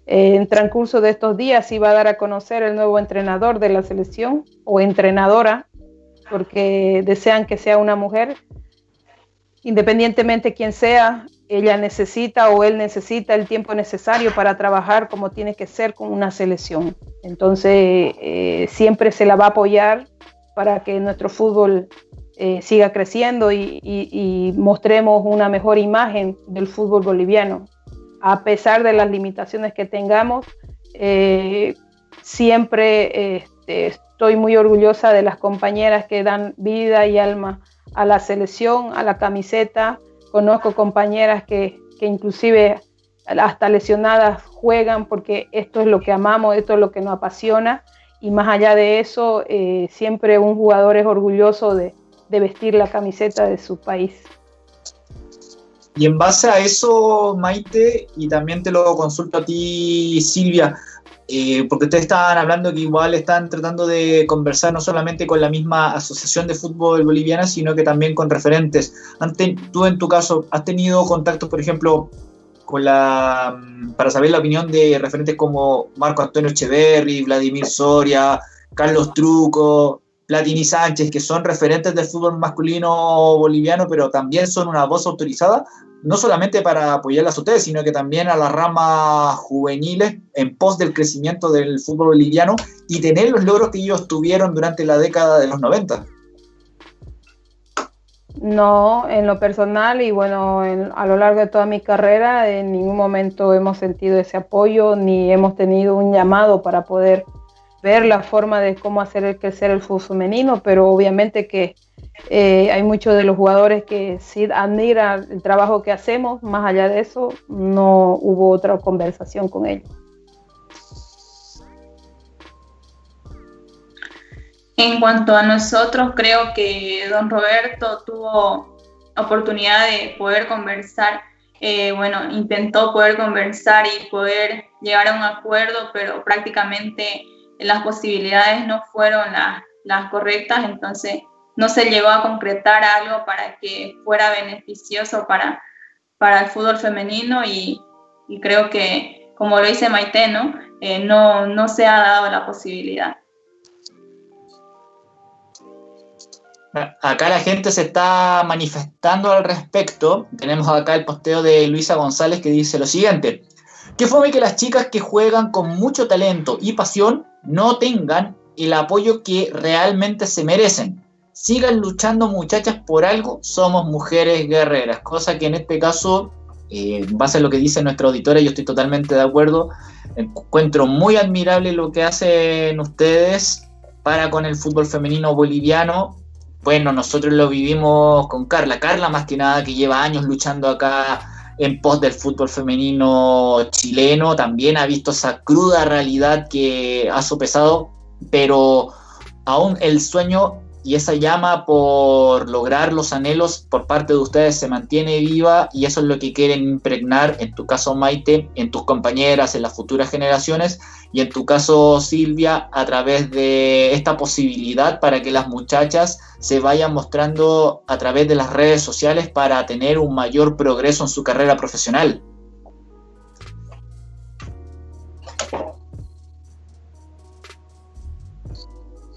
Eh, en transcurso de estos días iba a dar a conocer el nuevo entrenador de la selección o entrenadora, porque desean que sea una mujer. Independientemente quién sea, ella necesita o él necesita el tiempo necesario para trabajar como tiene que ser con una selección. Entonces, eh, siempre se la va a apoyar para que nuestro fútbol eh, siga creciendo y, mostremos una mejor imagen del fútbol boliviano. A pesar de las limitaciones que tengamos, eh, siempre este, estoy muy orgullosa de las compañeras que dan vida y alma a la selección, a la camiseta, Conozco compañeras que, que inclusive hasta lesionadas juegan porque esto es lo que amamos, esto es lo que nos apasiona y más allá de eso, eh, siempre un jugador es orgulloso de, de, vestir la camiseta de su país. Y en base a eso, Maite, y también te lo consulto a ti, Silvia, eh, porque ustedes estaban hablando que igual están tratando de conversar no solamente con la misma asociación de fútbol boliviana, sino que también con referentes. tú en tu caso, ¿has tenido contacto, por ejemplo, con la mm, para saber la opinión de referentes como Marco Antonio Echeverri, Vladimir Soria, Carlos Truco, Platini Sánchez, que son referentes del fútbol masculino boliviano, pero también son una voz autorizada no solamente para apoyarlas a ustedes, sino que también a las ramas juveniles en pos del crecimiento del fútbol boliviano y tener los logros que ellos tuvieron durante la década de los 90. No, en lo personal y bueno, a lo largo de toda mi carrera, en ningún momento hemos sentido ese apoyo ni hemos tenido un llamado para poder ver la forma de cómo hacer crecer el fútbol femenino, pero obviamente que eh, hay muchos de los jugadores que sí admiran el trabajo que hacemos, más allá de eso, no hubo otra conversación con ellos. En cuanto a nosotros, creo que don Roberto tuvo oportunidad de poder conversar, eh, bueno, intentó poder conversar y poder llegar a un acuerdo, pero prácticamente las posibilidades no fueron las, correctas, entonces no se llegó a concretar algo para que fuera beneficioso para, para el fútbol femenino y, creo que, como lo dice Maite, ¿no? Eh, no, no se ha dado la posibilidad. Acá la gente se está manifestando al respecto. Tenemos acá el posteo de Luisa González que dice lo siguiente. ¿Qué fue que las chicas que juegan con mucho talento y pasión no tengan el apoyo que realmente se merecen? sigan luchando muchachas por algo, somos mujeres guerreras, cosa que en este caso, eh, en base a lo que dice nuestra auditora, yo estoy totalmente de acuerdo, encuentro muy admirable lo que hacen ustedes para con el fútbol femenino boliviano. Bueno, nosotros lo vivimos con Carla, Carla más que nada que lleva años luchando acá en pos del fútbol femenino chileno, también ha visto esa cruda realidad que ha sopesado, pero aún el sueño y esa llama por lograr los anhelos por parte de ustedes se mantiene viva y eso es lo que quieren impregnar, en tu caso Maite, en tus compañeras, en las futuras generaciones y en tu caso Silvia, a través de esta posibilidad para que las muchachas se vayan mostrando a través de las redes sociales para tener un mayor progreso en su carrera profesional.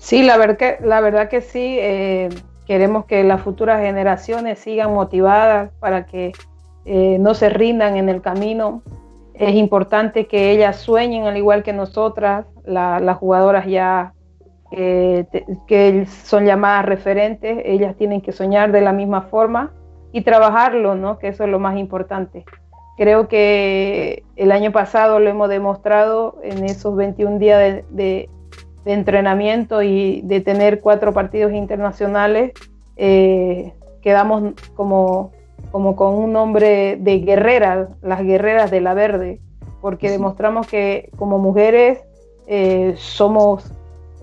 Sí, la, verdad que, la verdad que sí. Eh, queremos que las futuras generaciones sigan motivadas para que eh, no se rindan en el camino. Es importante que ellas sueñen al igual que nosotras, las jugadoras ya eh, que son llamadas referentes, ellas tienen que soñar de la misma forma y trabajarlo, ¿no? que eso es lo más importante. Creo que el año pasado lo hemos demostrado en esos 21 días de, entrenamiento y de tener cuatro partidos internacionales. Eh, quedamos como como con un nombre de guerreras, las guerreras de la verde, porque demostramos que como mujeres eh, somos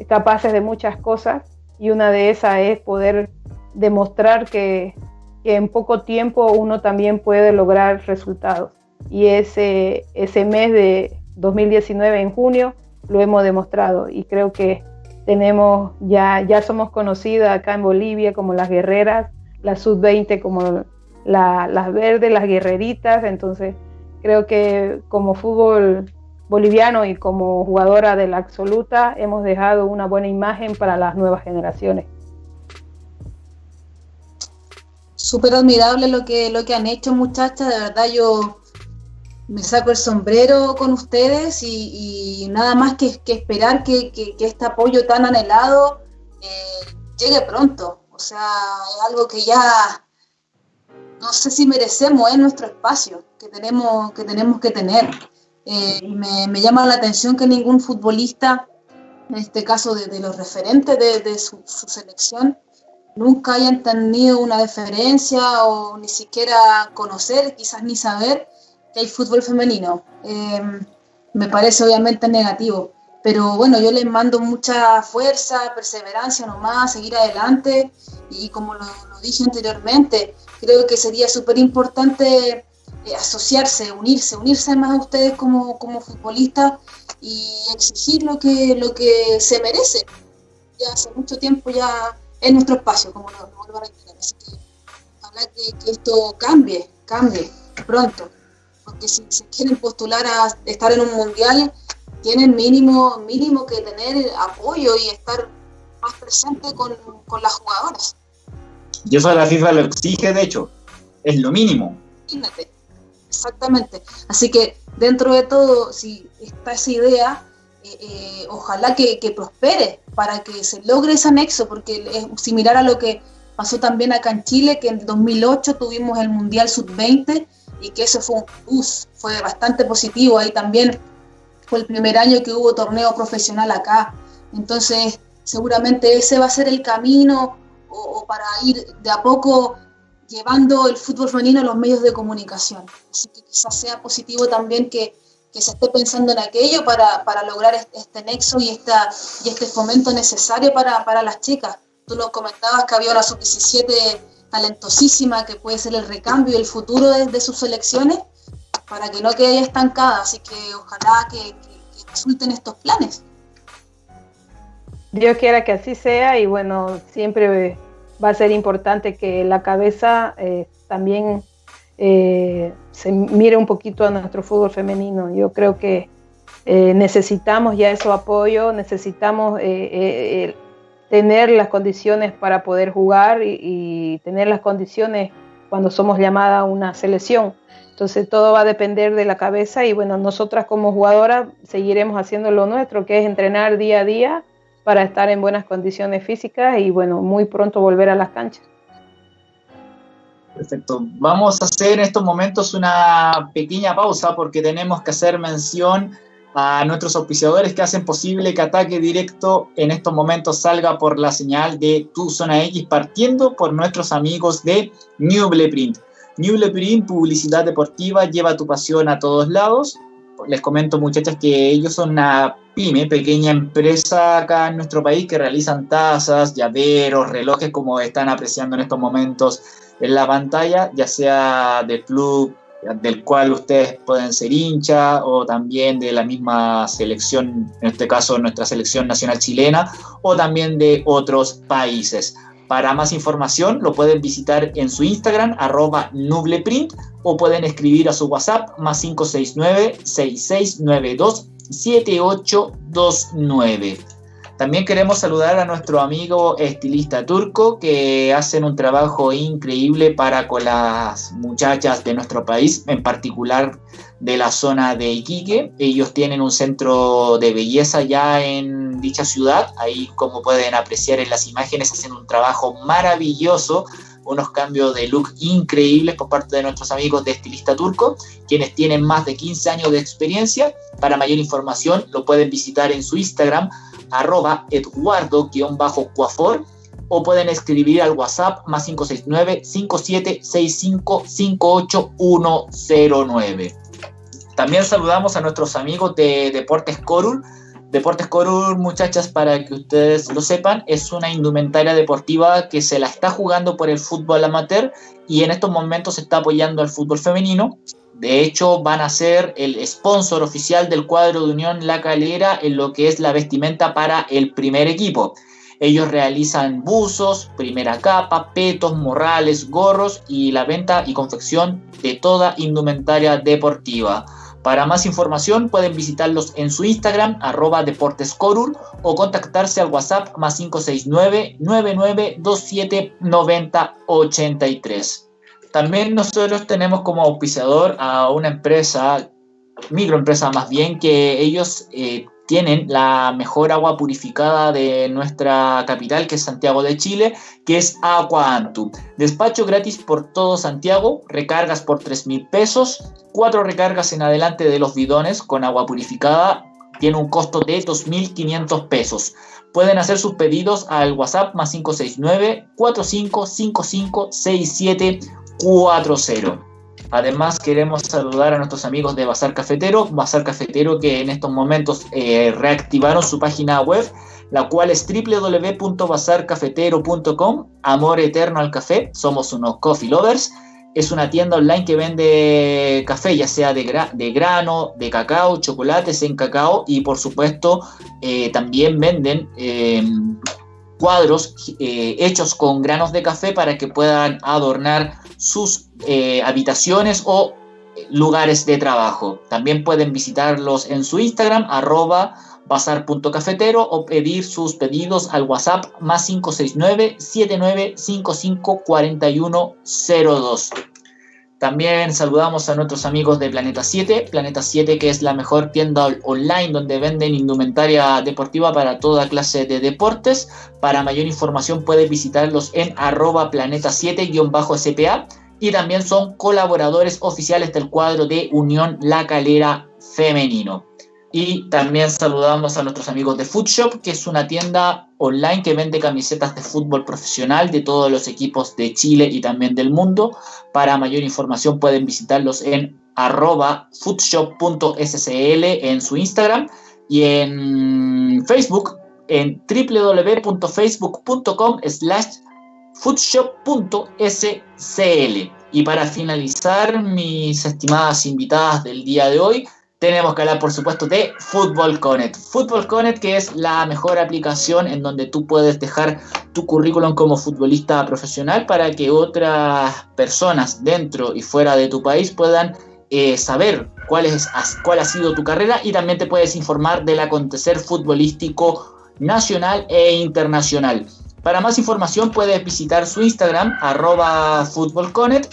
capaces de muchas cosas y una de esas es poder demostrar que, en poco tiempo uno también puede lograr resultados. Y ese, ese mes de 2019 en junio lo hemos demostrado y creo que tenemos ya, ya somos conocidas acá en Bolivia como las guerreras, la sub-20 como las verdes, las guerreritas, entonces creo que como fútbol boliviano y como jugadora de la absoluta hemos dejado una buena imagen para las nuevas generaciones. Súper admirable lo que, lo que han hecho muchachas, de verdad yo me saco el sombrero con ustedes y, nada más que, esperar que, este apoyo tan anhelado eh, llegue pronto. O sea, es algo que ya no sé si merecemos, es nuestro espacio que tenemos que, tenemos que tener. Eh, me, llama la atención que ningún futbolista, en este caso de, los referentes de, su, selección, nunca hayan tenido una deferencia o ni siquiera conocer, quizás ni saber que hay fútbol femenino. Eh, me parece obviamente negativo. Pero bueno, yo les mando mucha fuerza, perseverancia nomás, seguir adelante y como lo, dije anteriormente, creo que sería súper importante eh, asociarse, unirse, unirse más a ustedes como, como futbolistas y exigir lo que, lo que se merece. Ya hace mucho tiempo ya es nuestro espacio, como lo, vuelvo a reiterar. Así que ojalá que, esto cambie, cambie pronto. Porque si se quieren postular a estar en un mundial, tienen mínimo, mínimo que tener apoyo y estar más presente con, con las jugadoras. Y eso la FIFA lo exige, de hecho, es lo mínimo. Exactamente. Así que dentro de todo, si está esa idea, eh, eh, ojalá que, que, prospere para que se logre ese anexo, porque es similar a lo que pasó también acá en Chile, que en 2008 tuvimos el Mundial Sub-20 y que eso fue un plus, fue bastante positivo. Ahí también fue el primer año que hubo torneo profesional acá. Entonces, seguramente ese va a ser el camino o, para ir de a poco llevando el fútbol femenino a los medios de comunicación. Así que quizás sea positivo también que, que se esté pensando en aquello para, para lograr este, nexo y, esta, y este fomento necesario para, para las chicas. Tú lo comentabas que había una sub-17 talentosísima que puede ser el recambio y el futuro de, sus selecciones para que no quede estancada. Así que ojalá que, resulten estos planes. Dios quiera que así sea y bueno, siempre va a ser importante que la cabeza eh, también eh, se mire un poquito a nuestro fútbol femenino. Yo creo que eh, necesitamos ya ese apoyo, necesitamos tener las condiciones para poder jugar y, y, tener las condiciones cuando somos llamada a una selección. Entonces todo va a depender de la cabeza y bueno, nosotras como jugadoras seguiremos haciendo lo nuestro, que es entrenar día a día para estar en buenas condiciones físicas y bueno, muy pronto volver a las canchas. Perfecto. Vamos a hacer en estos momentos una pequeña pausa porque tenemos que hacer mención a nuestros auspiciadores que hacen posible que Ataque Directo en estos momentos salga por la señal de Tu Zona X, partiendo por nuestros amigos de New Print. New Print, publicidad deportiva, lleva tu pasión a todos lados. Les comento, muchachas, que ellos son una pyme, pequeña empresa acá en nuestro país que realizan tazas, llaveros, relojes, como están apreciando en estos momentos en la pantalla, ya sea del club del cual ustedes pueden ser hincha o también de la misma selección, en este caso nuestra selección nacional chilena, o también de otros países. Para más información lo pueden visitar en su Instagram, arroba nubleprint, o pueden escribir a su WhatsApp, más 569-6692-7829. También queremos saludar a nuestro amigo estilista turco que hacen un trabajo increíble para con las muchachas de nuestro país, en particular de la zona de Iquique. Ellos tienen un centro de belleza ya en dicha ciudad. Ahí, como pueden apreciar en las imágenes, hacen un trabajo maravilloso unos cambios de look increíbles por parte de nuestros amigos de Estilista Turco, quienes tienen más de 15 años de experiencia. Para mayor información lo pueden visitar en su Instagram, arroba eduardo-cuafor, o pueden escribir al WhatsApp más 569 5765 58109. También saludamos a nuestros amigos de Deportes Corul, Deportes Corur, muchachas, para que ustedes lo sepan, es una indumentaria deportiva que se la está jugando por el fútbol amateur y en estos momentos se está apoyando al fútbol femenino. De hecho, van a ser el sponsor oficial del cuadro de Unión La Calera en lo que es la vestimenta para el primer equipo. Ellos realizan buzos, primera capa, petos, morrales, gorros y la venta y confección de toda indumentaria deportiva. Para más información pueden visitarlos en su Instagram, arroba deportescorul, o contactarse al WhatsApp más 569 9927 9083. También nosotros tenemos como auspiciador a una empresa, microempresa más bien, que ellos eh, tienen la mejor agua purificada de nuestra capital, que es Santiago de Chile, que es Aqua Antu. Despacho gratis por todo Santiago, recargas por 3 mil pesos, cuatro recargas en adelante de los bidones con agua purificada, tiene un costo de 2.500 pesos. Pueden hacer sus pedidos al WhatsApp más 569 4555 6740. Además, queremos saludar a nuestros amigos de Bazar Cafetero, Bazar Cafetero que en estos momentos eh, reactivaron su página web, la cual es www.bazarcafetero.com. Amor eterno al café, somos unos coffee lovers. Es una tienda online que vende café, ya sea de, grano, de cacao, chocolates en cacao y por supuesto eh, también venden eh, cuadros hechos con granos de café para que puedan adornar sus eh, habitaciones o lugares de trabajo. También pueden visitarlos en su Instagram, arroba bazar.cafetero o pedir sus pedidos al WhatsApp más 569 7955 4102. También saludamos a nuestros amigos de Planeta 7, Planeta 7 que es la mejor tienda online donde venden indumentaria deportiva para toda clase de deportes. Para mayor información puedes visitarlos en arroba planeta 7-spa y también son colaboradores oficiales del cuadro de Unión La Calera Femenino. Y también saludamos a nuestros amigos de Foodshop, que es una tienda online que vende camisetas de fútbol profesional de todos los equipos de Chile y también del mundo. Para mayor información pueden visitarlos en arroba foodshop.scl en su Instagram y en Facebook en www.facebook.com slash foodshop.scl. Y para finalizar, mis estimadas invitadas del día de hoy, tenemos que hablar, por supuesto, de Football Connect. Football Connect, que es la mejor aplicación en donde tú puedes dejar tu currículum como futbolista profesional para que otras personas dentro y fuera de tu país puedan eh, saber cuál, es, cuál ha sido tu carrera y también te puedes informar del acontecer futbolístico nacional e internacional. Para más información puedes visitar su Instagram, arroba.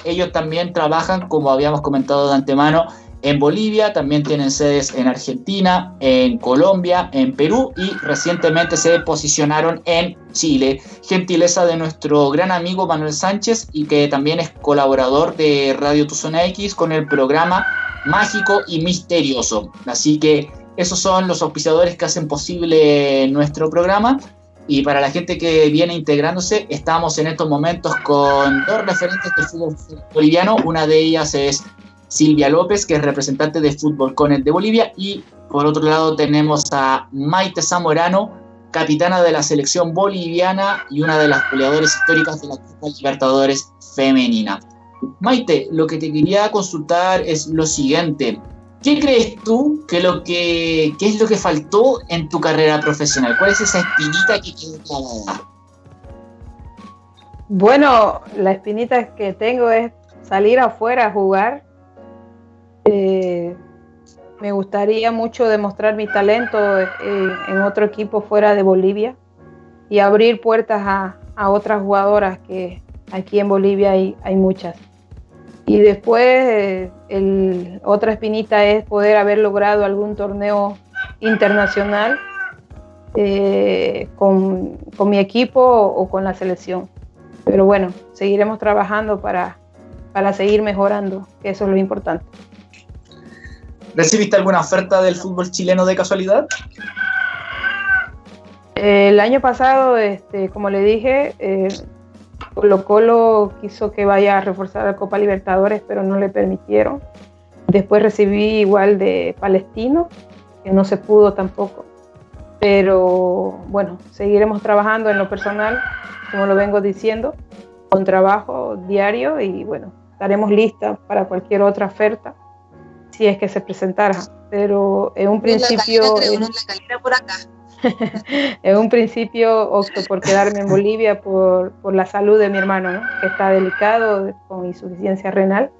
Ellos también trabajan, como habíamos comentado de antemano, en Bolivia, también tienen sedes en Argentina, en Colombia, en Perú y recientemente se posicionaron en Chile. Gentileza de nuestro gran amigo Manuel Sánchez y que también es colaborador de Radio Tuzona X con el programa Mágico y Misterioso. Así que esos son los auspiciadores que hacen posible nuestro programa. Y para la gente que viene integrándose, estamos en estos momentos con dos referentes del fútbol boliviano. Una de ellas es Silvia López, que es representante de Fútbol Conet de Bolivia, y por otro lado tenemos a Maite Zamorano, capitana de la selección boliviana y una de las goleadoras históricas de la Copa Libertadores femenina. Maite, lo que te quería consultar es lo siguiente. ¿Qué crees tú que, lo que qué es lo que faltó en tu carrera profesional? ¿Cuál es esa espinita que quedó clavada? Bueno, la espinita que tengo es salir afuera a jugar eh, me gustaría mucho demostrar mi talento eh, en otro equipo fuera de Bolivia y abrir puertas a, otras jugadoras que aquí en Bolivia hay, muchas. Y después, eh, el, otra espinita es poder haber logrado algún torneo internacional con, mi equipo o con la selección. Pero bueno, seguiremos trabajando para, seguir mejorando, eso es lo importante. ¿Recibiste alguna oferta del fútbol chileno de casualidad? El año pasado, este, como le dije, eh, Colo Colo quiso que vaya a reforzar la Copa Libertadores, pero no le permitieron. Después recibí igual de Palestino, que no se pudo tampoco. Pero bueno, seguiremos trabajando en lo personal, como lo vengo diciendo, con trabajo diario y bueno, estaremos listas para cualquier otra oferta si es que se presentara. Pero en un principio... por acá. en un principio opto por quedarme en Bolivia por, por la salud de mi hermano, que está delicado con insuficiencia renal.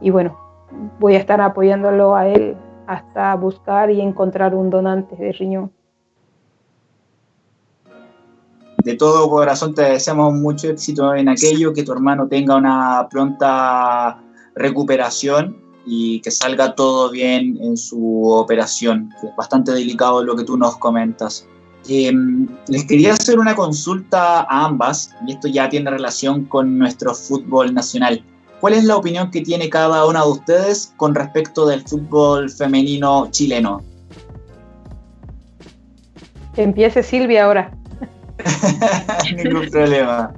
Y bueno, voy a estar apoyándolo a él hasta buscar y encontrar un donante de riñón. De todo corazón te deseamos mucho éxito en aquello, que tu hermano tenga una pronta recuperación y que salga todo bien en su operación, que es bastante delicado lo que tú nos comentas. Em, les quería hacer una consulta a ambas, y esto ya tiene relación con nuestro fútbol nacional. ¿Cuál es la opinión que tiene cada una de ustedes con respecto del fútbol femenino chileno? Que empiece Silvia ahora. Ningún problema.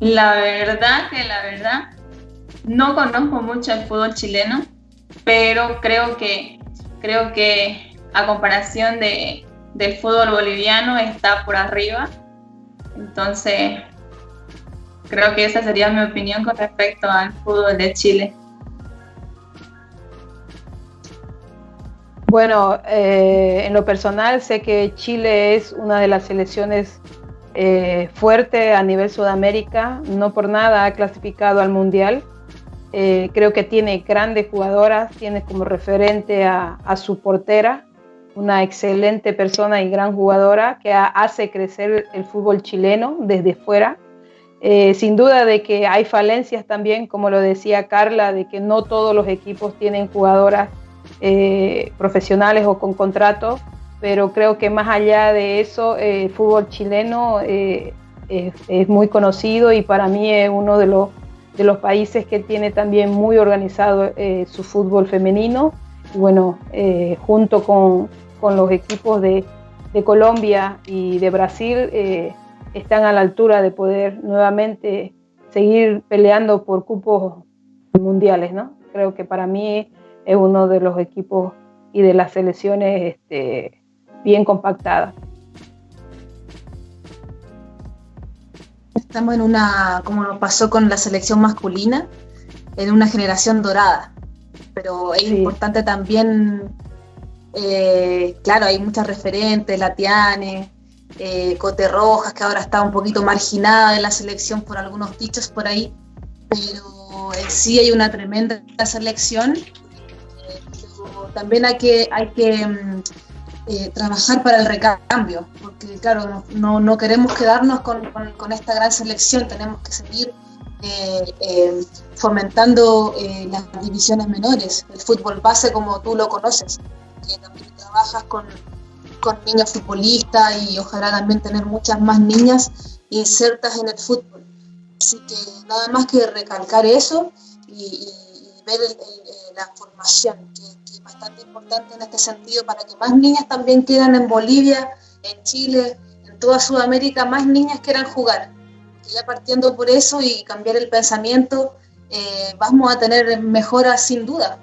La verdad que la verdad no conozco mucho el fútbol chileno, pero creo que, creo que a comparación de, del fútbol boliviano está por arriba. Entonces, creo que esa sería mi opinión con respecto al fútbol de Chile. Bueno, eh, en lo personal sé que Chile es una de las selecciones eh, fuertes a nivel Sudamérica, no por nada ha clasificado al Mundial eh, creo que tiene grandes jugadoras, tiene como referente a, su portera, una excelente persona y gran jugadora que hace crecer el fútbol chileno desde fuera. Eh, sin duda de que hay falencias también, como lo decía Carla, de que no todos los equipos tienen jugadoras eh, profesionales o con contrato, pero creo que más allá de eso, el fútbol chileno es muy conocido y para mí es uno de los de los países que tiene también muy organizado eh, su fútbol femenino. Y bueno, eh, junto con, con, los equipos de, de, Colombia y de Brasil, eh, están a la altura de poder nuevamente seguir peleando por cupos mundiales, ¿no? Creo que para mí es uno de los equipos y de las selecciones este, bien compactadas. Estamos en una, como nos pasó con la selección masculina, en una generación dorada. Pero es importante también, eh, claro, hay muchas referentes, Latiane, eh, Cote Rojas, que ahora está un poquito marginada de la selección por algunos dichos por ahí, pero sí hay una tremenda selección. Eh, también hay que, hay que mm, eh, trabajar para el recambio, porque claro, no, no queremos quedarnos con, con, esta gran selección, tenemos que seguir eh, eh, fomentando las divisiones menores, el fútbol base como tú lo conoces, que también trabajas con, con niños futbolistas y ojalá también tener muchas más niñas insertas en el fútbol. Así que nada más que recalcar eso y, ver la formación que bastante importante en este sentido para que más niñas también quieran en Bolivia, en Chile, en toda Sudamérica, más niñas quieran jugar. Que ya partiendo por eso y cambiar el pensamiento, eh, vamos a tener mejoras sin duda.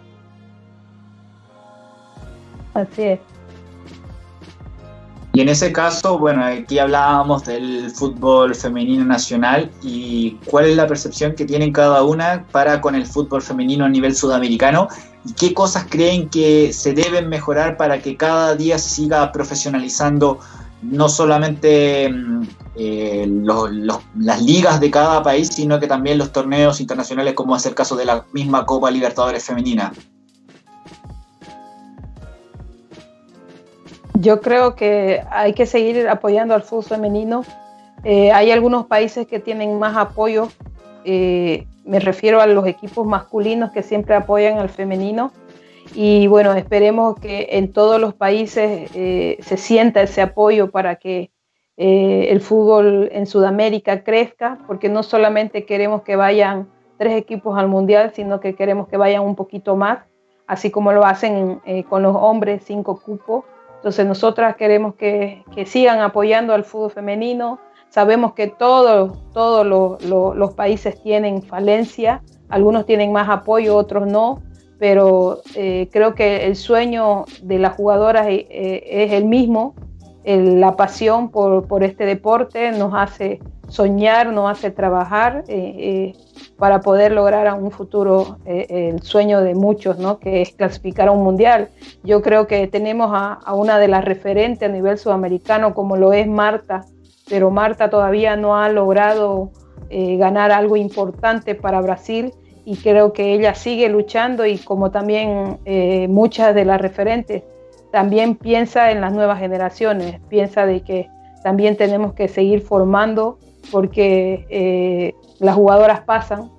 Así es. Y en ese caso, bueno, aquí hablábamos del fútbol femenino nacional y cuál es la percepción que tienen cada una para con el fútbol femenino a nivel sudamericano y qué cosas creen que se deben mejorar para que cada día se siga profesionalizando no solamente mm, eh, las ligas de cada país, sino que también los torneos internacionales, como es el caso de la misma Copa Libertadores Femenina. Yo creo que hay que seguir apoyando al fútbol femenino. Eh, hay algunos países que tienen más apoyo. Eh, me refiero a los equipos masculinos que siempre apoyan al femenino. Y bueno, esperemos que en todos los países eh, se sienta ese apoyo para que el fútbol en Sudamérica crezca, porque no solamente queremos que vayan tres equipos al mundial, sino que queremos que vayan un poquito más, así como lo hacen con los hombres, cinco cupos entonces nosotras queremos que, sigan apoyando al fútbol femenino. Sabemos que todos, todos los países tienen falencia, algunos tienen más apoyo, otros no, pero eh, creo que el sueño de las jugadoras eh, eh, es el mismo, la pasión por, por, este deporte nos hace soñar, nos hace trabajar para poder lograr a un futuro eh, el sueño de muchos, ¿no? que es clasificar a un mundial. Yo creo que tenemos a, una de las referentes a nivel sudamericano como lo es Marta, pero Marta todavía no ha logrado eh, ganar algo importante para Brasil y creo que ella sigue luchando y como también eh, muchas de las referentes, también piensa en las nuevas generaciones, piensa de que también tenemos que seguir formando porque las jugadoras pasan,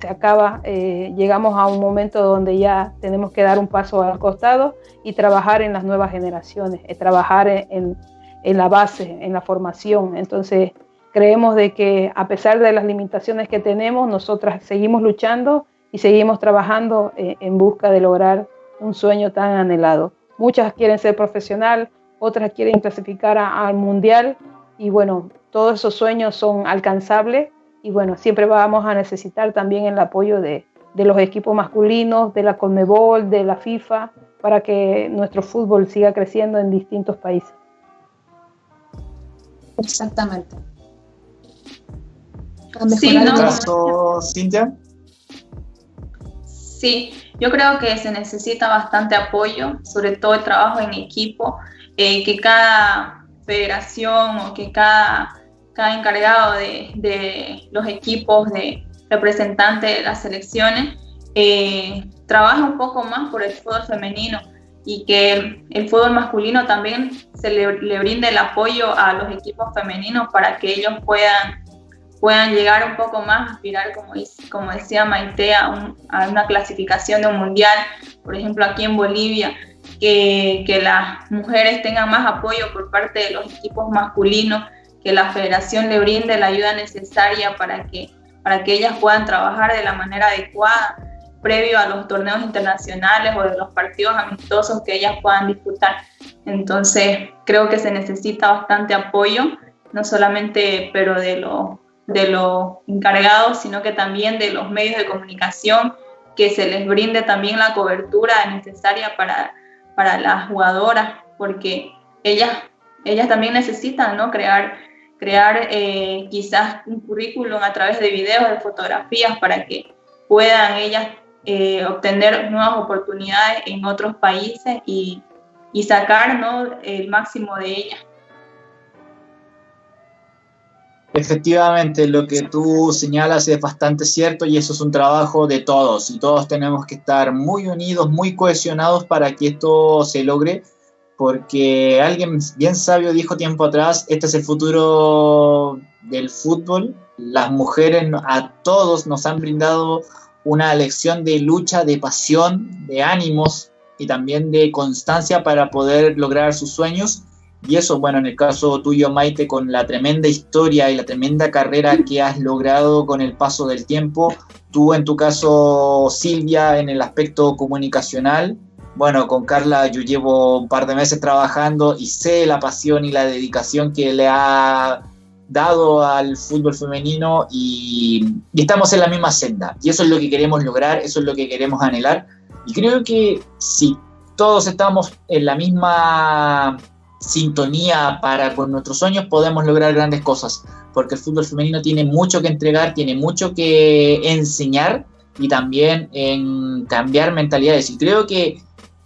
se acaba, eh, llegamos a un momento donde ya tenemos que dar un paso al costado y trabajar en las nuevas generaciones, eh, trabajar en, la base, en la formación. Entonces, creemos de que a pesar de las limitaciones que tenemos, nosotras seguimos luchando y seguimos trabajando eh, en busca de lograr un sueño tan anhelado. Muchas quieren ser profesional, otras quieren clasificar al mundial y bueno, todos esos sueños son alcanzables y bueno, siempre vamos a necesitar también el apoyo de, los equipos masculinos, de la Conmebol, de la FIFA, para que nuestro fútbol siga creciendo en distintos países. Exactamente. Sí, no, Cintia? Sí, yo creo que se necesita bastante apoyo, sobre todo el trabajo en equipo, eh, que cada federación o que cada cada encargado de, los equipos de representantes de las selecciones eh, trabaja un poco más por el fútbol femenino y que el, fútbol masculino también se le, brinde el apoyo a los equipos femeninos para que ellos puedan, puedan llegar un poco más, aspirar, como, como decía Maite, a, a una clasificación de un mundial, por ejemplo aquí en Bolivia, que, que las mujeres tengan más apoyo por parte de los equipos masculinos que la federación le brinde la ayuda necesaria para que, para que ellas puedan trabajar de la manera adecuada previo a los torneos internacionales o de los partidos amistosos que ellas puedan disputar. Entonces, creo que se necesita bastante apoyo, no solamente pero de los de los encargados, sino que también de los medios de comunicación, que se les brinde también la cobertura necesaria para, para las jugadoras, porque ellas, ellas también necesitan ¿no? crear crear eh, quizás un currículum a través de videos, de fotografías, para que puedan ellas eh, obtener nuevas oportunidades en otros países y, y sacar el máximo de ellas. Efectivamente, lo que tú señalas es bastante cierto y eso es un trabajo de todos y todos tenemos que estar muy unidos, muy cohesionados para que esto se logre porque alguien bien sabio dijo tiempo atrás, este es el futuro del fútbol. Las mujeres a todos nos han brindado una lección de lucha, de pasión, de ánimos y también de constancia para poder lograr sus sueños. Y eso, bueno, en el caso tuyo, Maite, con la tremenda historia y la tremenda carrera que has logrado con el paso del tiempo, tú en tu caso, Silvia, en el aspecto comunicacional, bueno, con Carla yo llevo un par de meses trabajando y sé la pasión y la dedicación que le ha dado al fútbol femenino y, estamos en la misma senda. Y eso es lo que queremos lograr, eso es lo que queremos anhelar. Y creo que si todos estamos en la misma sintonía para con nuestros sueños, podemos lograr grandes cosas, porque el fútbol femenino tiene mucho que entregar, tiene mucho que enseñar y también en cambiar mentalidades. Y creo que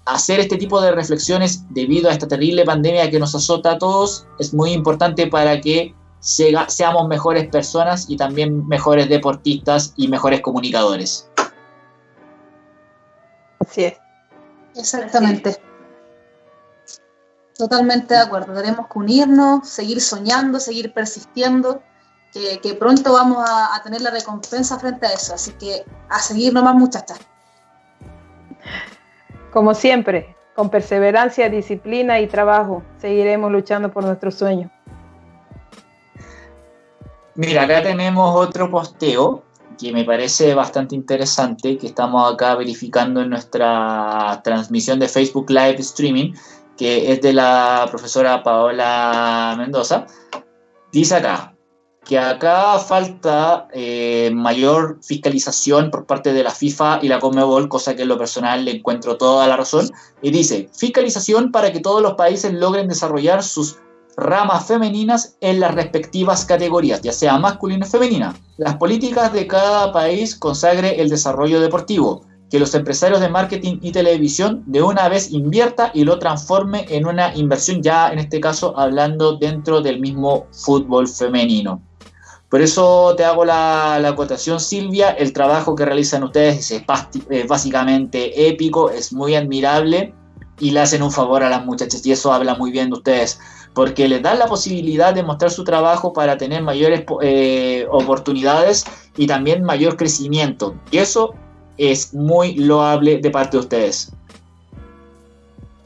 hacer este tipo de reflexiones debido a esta terrible pandemia que nos azota a todos es muy importante para que seamos mejores personas y también mejores deportistas y mejores comunicadores. Así es. Exactamente. Totalmente de acuerdo, tenemos que unirnos, seguir soñando, seguir persistiendo, que, pronto vamos a, a, tener la recompensa frente a eso, así que a seguir nomás muchachas. Como siempre, con perseverancia, disciplina y trabajo, seguiremos luchando por nuestro sueño. Mira, acá tenemos otro posteo que me parece bastante interesante, que estamos acá verificando en nuestra transmisión de Facebook Live Streaming, que es de la profesora Paola Mendoza. Dice acá que acá falta eh, mayor fiscalización por parte de la FIFA y la Conmebol, cosa que en lo personal le encuentro toda la razón. Y dice, fiscalización para que todos los países logren desarrollar sus ramas femeninas en las respectivas categorías, ya sea masculina o femenina. Las políticas de cada país consagre el desarrollo deportivo, que los empresarios de marketing y televisión de una vez invierta y lo transforme en una inversión ya en este caso hablando dentro del mismo fútbol femenino. Por eso te hago la, acotación, Silvia. El trabajo que realizan ustedes es, es básicamente épico, es muy admirable y le hacen un favor a las muchachas y eso habla muy bien de ustedes porque les dan la posibilidad de mostrar su trabajo para tener mayores eh, oportunidades y también mayor crecimiento. Y eso es muy loable de parte de ustedes.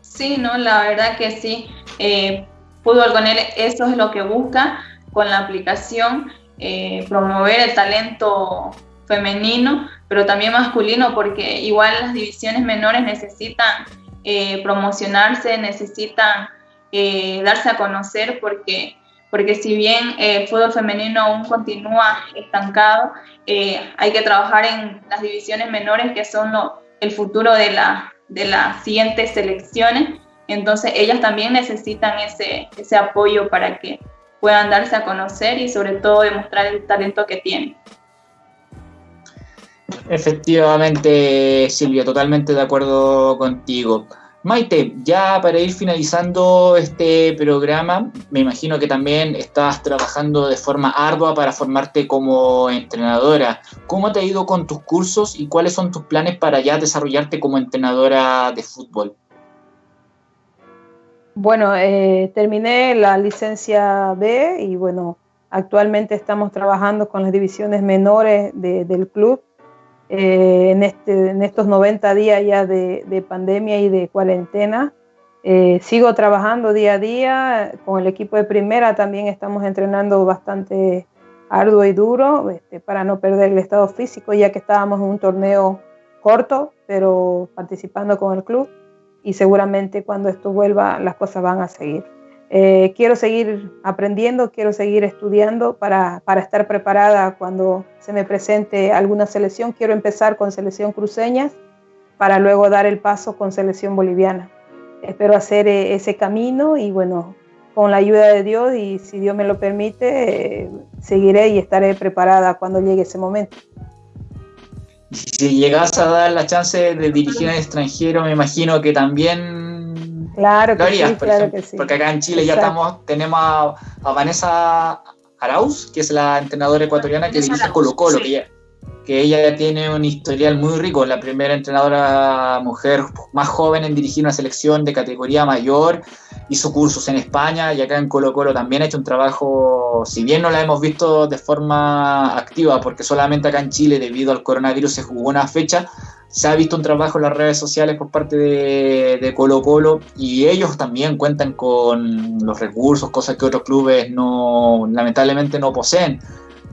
Sí, no, la verdad que sí. Eh, fútbol con él, eso es lo que busca con la aplicación, eh, promover el talento femenino, pero también masculino, porque igual las divisiones menores necesitan eh, promocionarse, necesitan eh, darse a conocer porque, porque si bien el fútbol femenino aún continúa estancado, hay que trabajar en las divisiones menores que son el futuro de, la, de las siguientes selecciones. Entonces ellas también necesitan ese, ese apoyo para que puedan darse a conocer y sobre todo demostrar el talento que tienen. Efectivamente, Silvia, totalmente de acuerdo contigo. Maite, ya para ir finalizando este programa, me imagino que también estás trabajando de forma ardua para formarte como entrenadora. ¿Cómo te ha ido con tus cursos y cuáles son tus planes para ya desarrollarte como entrenadora de fútbol? Bueno, eh, terminé la licencia B y bueno, actualmente estamos trabajando con las divisiones menores del club eh, en, este, en estos 90 días ya de, pandemia y de cuarentena. Eh, sigo trabajando día a día con el equipo de primera, también estamos entrenando bastante arduo y duro este, para no perder el estado físico, ya que estábamos en un torneo corto, pero participando con el club y seguramente cuando esto vuelva las cosas van a seguir. Eh, quiero seguir aprendiendo, quiero seguir estudiando para, para, estar preparada cuando se me presente alguna selección. Quiero empezar con selección cruceñas para luego dar el paso con selección boliviana. Espero hacer eh, ese camino y bueno, con la ayuda de Dios y si Dios me lo permite, eh, seguiré y estaré preparada cuando llegue ese momento. Si llegas a dar la chance de dirigir al extranjero, me imagino que también Claro que, sí, claro que sí. Porque acá en Chile ya estamos, tenemos a, Vanessa Arauz, que es la entrenadora ecuatoriana que dirige Colo Colo, que, que ella tiene un historial muy rico, la primera entrenadora mujer más joven en dirigir una selección de categoría mayor, hizo cursos en España y acá en Colo Colo también ha hecho un trabajo, si bien no la hemos visto de forma activa, porque solamente acá en Chile debido al coronavirus se jugó una fecha, se ha visto un trabajo en las redes sociales por parte de, Colo Colo y ellos también cuentan con los recursos, cosas que otros clubes no lamentablemente no poseen.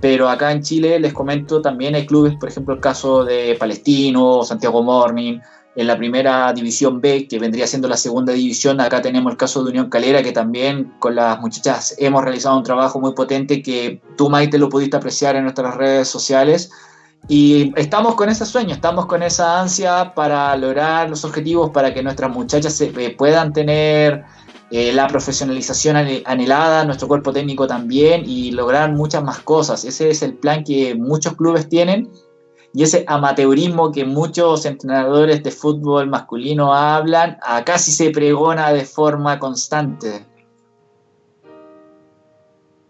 Pero acá en Chile, les comento, también hay clubes, por ejemplo, el caso de Palestino, Santiago Morning, en la primera división B, que vendría siendo la segunda división. Acá tenemos el caso de Unión Calera, que también con las muchachas hemos realizado un trabajo muy potente que tú, Maite, lo pudiste apreciar en nuestras redes sociales y estamos con ese sueño, estamos con esa ansia para lograr los objetivos, para que nuestras muchachas se, eh, puedan tener eh, la profesionalización anhelada, nuestro cuerpo técnico también, y lograr muchas más cosas. Ese es el plan que muchos clubes tienen y ese amateurismo que muchos entrenadores de fútbol masculino hablan, acá sí se pregona de forma constante.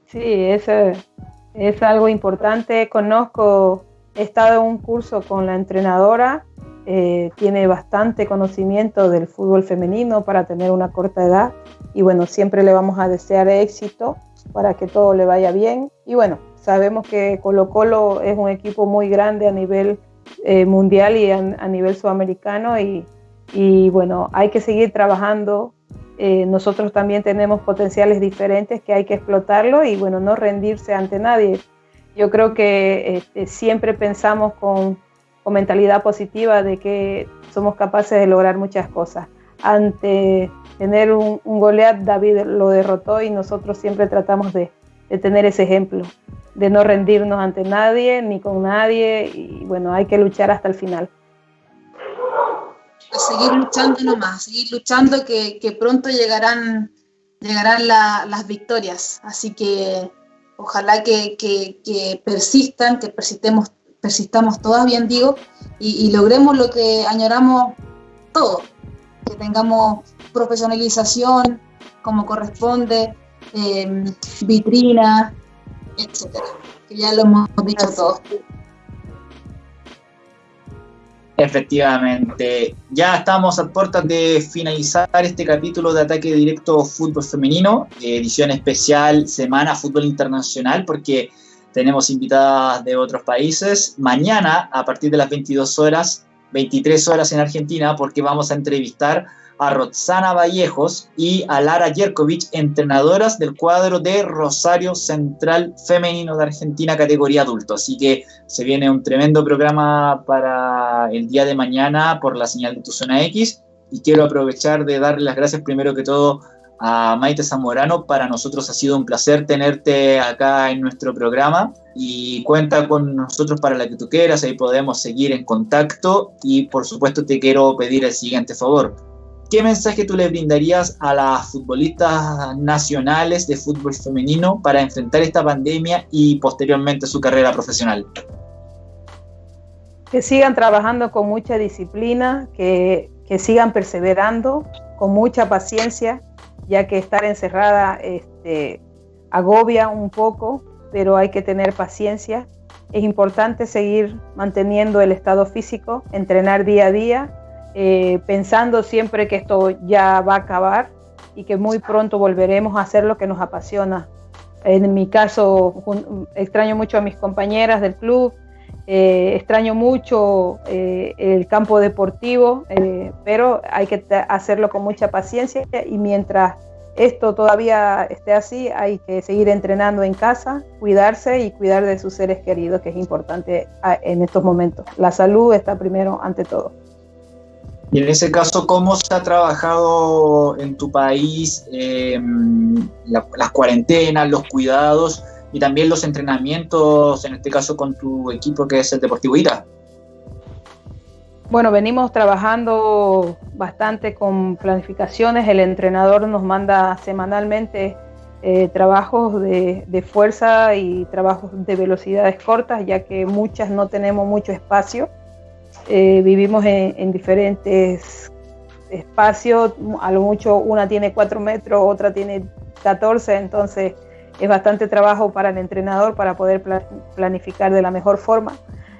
Sí, eso es algo importante. Conozco he estado en un curso con la entrenadora eh, tiene bastante conocimiento del fútbol femenino para tener una corta edad y bueno, siempre le vamos a desear éxito para que todo le vaya bien y bueno, sabemos que Colo Colo es un equipo muy grande a nivel eh, mundial y a, nivel sudamericano y, y, bueno, hay que seguir trabajando. Eh, nosotros también tenemos potenciales diferentes que hay que explotarlo y bueno, no rendirse ante nadie. Yo creo que este, siempre pensamos con con mentalidad positiva de que somos capaces de lograr muchas cosas. Ante tener un, un David lo derrotó y nosotros siempre tratamos de, tener ese ejemplo, de no rendirnos ante nadie ni con nadie y bueno, hay que luchar hasta el final. Pues seguir luchando nomás, seguir luchando que, pronto llegarán, llegarán las victorias. Así que ojalá que, que persistan, que persistemos persistamos todas, bien digo, y, logremos lo que añoramos todos, que tengamos profesionalización como corresponde, eh, vitrina, etcétera, que ya lo hemos dicho todos. Efectivamente, ya estamos a puertas de finalizar este capítulo de Ataque Directo Fútbol Femenino, edición especial Semana Fútbol Internacional, porque tenemos invitadas de otros países. Mañana, a partir de las 22 horas, 23 horas en Argentina, porque vamos a entrevistar a Roxana Vallejos y a Lara Yerkovich, entrenadoras del cuadro de Rosario Central Femenino de Argentina, categoría adulto. Así que se viene un tremendo programa para el día de mañana por la señal de tu zona X. Y quiero aprovechar de darle las gracias primero que todo a Maite Zamorano. Para nosotros ha sido un placer tenerte acá en nuestro programa y cuenta con nosotros para la que tú quieras, ahí podemos seguir en contacto y por supuesto te quiero pedir el siguiente favor. ¿Qué mensaje tú le brindarías a las futbolistas nacionales de fútbol femenino para enfrentar esta pandemia y posteriormente su carrera profesional? Que sigan trabajando con mucha disciplina, que, que sigan perseverando, con mucha paciencia, ya que estar encerrada este, agobia un poco, pero hay que tener paciencia. Es importante seguir manteniendo el estado físico, entrenar día a día, eh, pensando siempre que esto ya va a acabar y que muy pronto volveremos a hacer lo que nos apasiona. En mi caso, extraño mucho a mis compañeras del club, eh, extraño mucho eh, el campo deportivo, eh, pero hay que hacerlo con mucha paciencia y mientras esto todavía esté así, hay que seguir entrenando en casa, cuidarse y cuidar de sus seres queridos, que es importante en estos momentos. La salud está primero ante todo. Y en ese caso, ¿cómo se ha trabajado en tu país las cuarentenas, los cuidados? Y también los entrenamientos, en este caso con tu equipo que es el Deportivo Ira. Bueno, venimos trabajando bastante con planificaciones. El entrenador nos manda semanalmente eh, trabajos de, fuerza y trabajos de velocidades cortas, ya que muchas no tenemos mucho espacio. Eh, vivimos en, en, diferentes espacios, a lo mucho una tiene 4 metros, otra tiene 14, entonces es bastante trabajo para el entrenador para poder planificar de la mejor forma.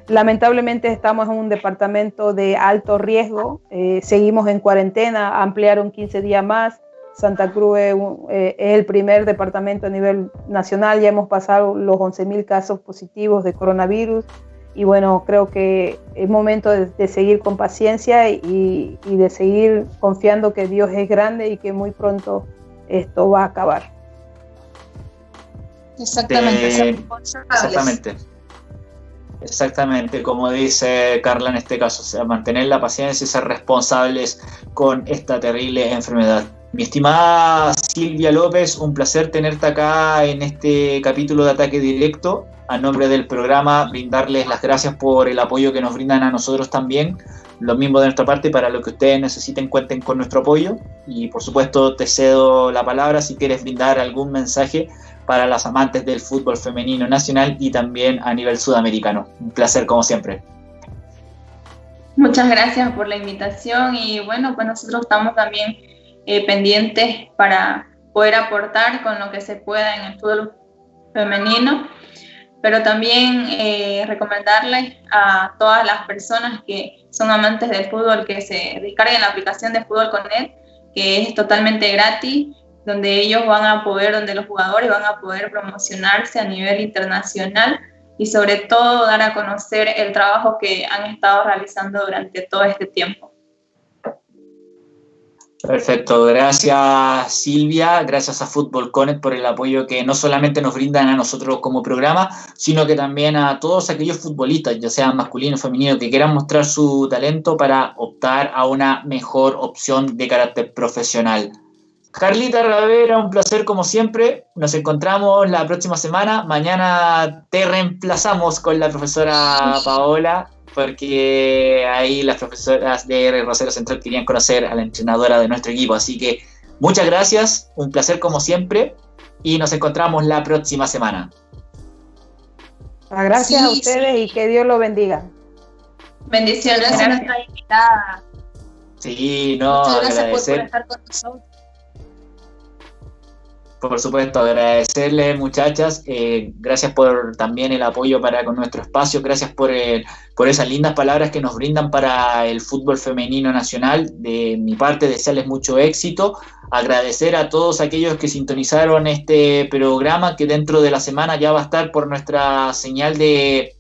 Lamentablemente estamos en un departamento de alto riesgo, eh, seguimos en cuarentena, ampliaron 15 días más. Santa Cruz es, eh, el primer departamento a nivel nacional, ya hemos pasado los 11.000 casos positivos de coronavirus y bueno, creo que es momento de, seguir con paciencia y de seguir confiando que Dios es grande y que muy pronto esto va a acabar. Exactamente. exactamente. Exactamente, como dice Carla en este caso, o sea, mantener la paciencia y ser responsables con esta terrible enfermedad. Mi estimada Silvia López, un placer tenerte acá en este capítulo de Ataque Directo. A nombre del programa, brindarles las gracias por el apoyo que nos brindan a nosotros también. Lo mismo de nuestra parte, para lo que ustedes necesiten, cuenten con nuestro apoyo. Y por supuesto, te cedo la palabra si quieres brindar algún mensaje para las amantes del fútbol femenino nacional y también a nivel sudamericano. Un placer como siempre. Muchas gracias por la invitación y bueno, pues nosotros estamos también eh, pendientes para poder aportar con lo que se pueda en el fútbol femenino. pero también eh, recomendarles a todas las personas que son amantes del fútbol que se descarguen la aplicación de Fútbol Connect, que es totalmente gratis, donde ellos van a poder, donde los jugadores van a poder promocionarse a nivel internacional y sobre todo dar a conocer el trabajo que han estado realizando durante todo este tiempo. Perfecto, gracias Silvia, gracias a Fútbol Connect por el apoyo que no solamente nos brindan a nosotros como programa, sino que también a todos aquellos futbolistas, ya sean masculinos o femeninos, que quieran mostrar su talento para optar a una mejor opción de carácter profesional. Carlita Ravera, un placer como siempre. Nos encontramos la próxima semana. Mañana te reemplazamos con la profesora Paola porque ahí las profesoras de Rosario Central querían conocer a la entrenadora de nuestro equipo. Así que muchas gracias, un placer como siempre y nos encontramos la próxima semana. Gracias a ustedes y que Dios lo bendiga. Bendiciones, gracias a nuestra invitada. Sí, no, Muchas gracias por estar con nosotros por supuesto, agradecerle muchachas, eh, gracias por también el apoyo para con nuestro espacio, gracias por, por esas lindas palabras que nos brindan para el fútbol femenino nacional. De mi parte, desearles mucho éxito, agradecer a todos aquellos que sintonizaron este programa que dentro de la semana ya va a estar por nuestra señal de,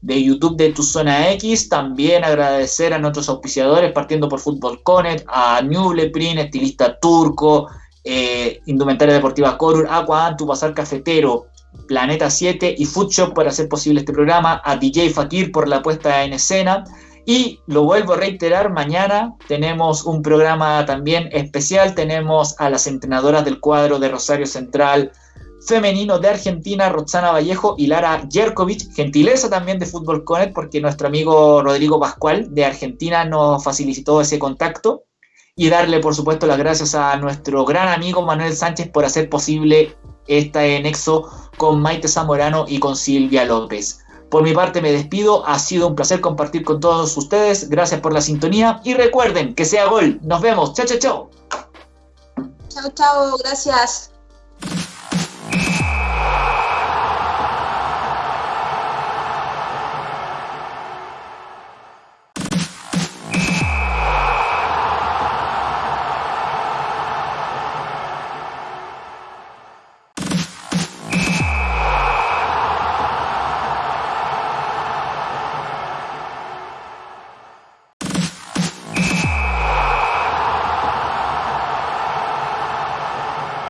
de YouTube de Tu Zona X. También agradecer a nuestros auspiciadores, partiendo por Fútbol Connect, a Newleprin, estilista turco, eh, Indumentaria Deportiva Corur, Aqua Antu, Bazar Cafetero, Planeta 7 y Foodshop por hacer posible este programa, a DJ Fakir por la puesta en escena. Y lo vuelvo a reiterar, mañana tenemos un programa también especial, tenemos a las entrenadoras del cuadro de Rosario Central femenino de Argentina, Roxana Vallejo y Lara Jerkovic, gentileza también de Fútbol Connect, porque nuestro amigo Rodrigo Pascual de Argentina nos facilitó ese contacto y darle, por supuesto, las gracias a nuestro gran amigo Manuel Sánchez por hacer posible este nexo con Maite Zamorano y con Silvia López. Por mi parte me despido, ha sido un placer compartir con todos ustedes, gracias por la sintonía y recuerden que sea gol, nos vemos, chao, chao, chao. Chao, chao, gracias.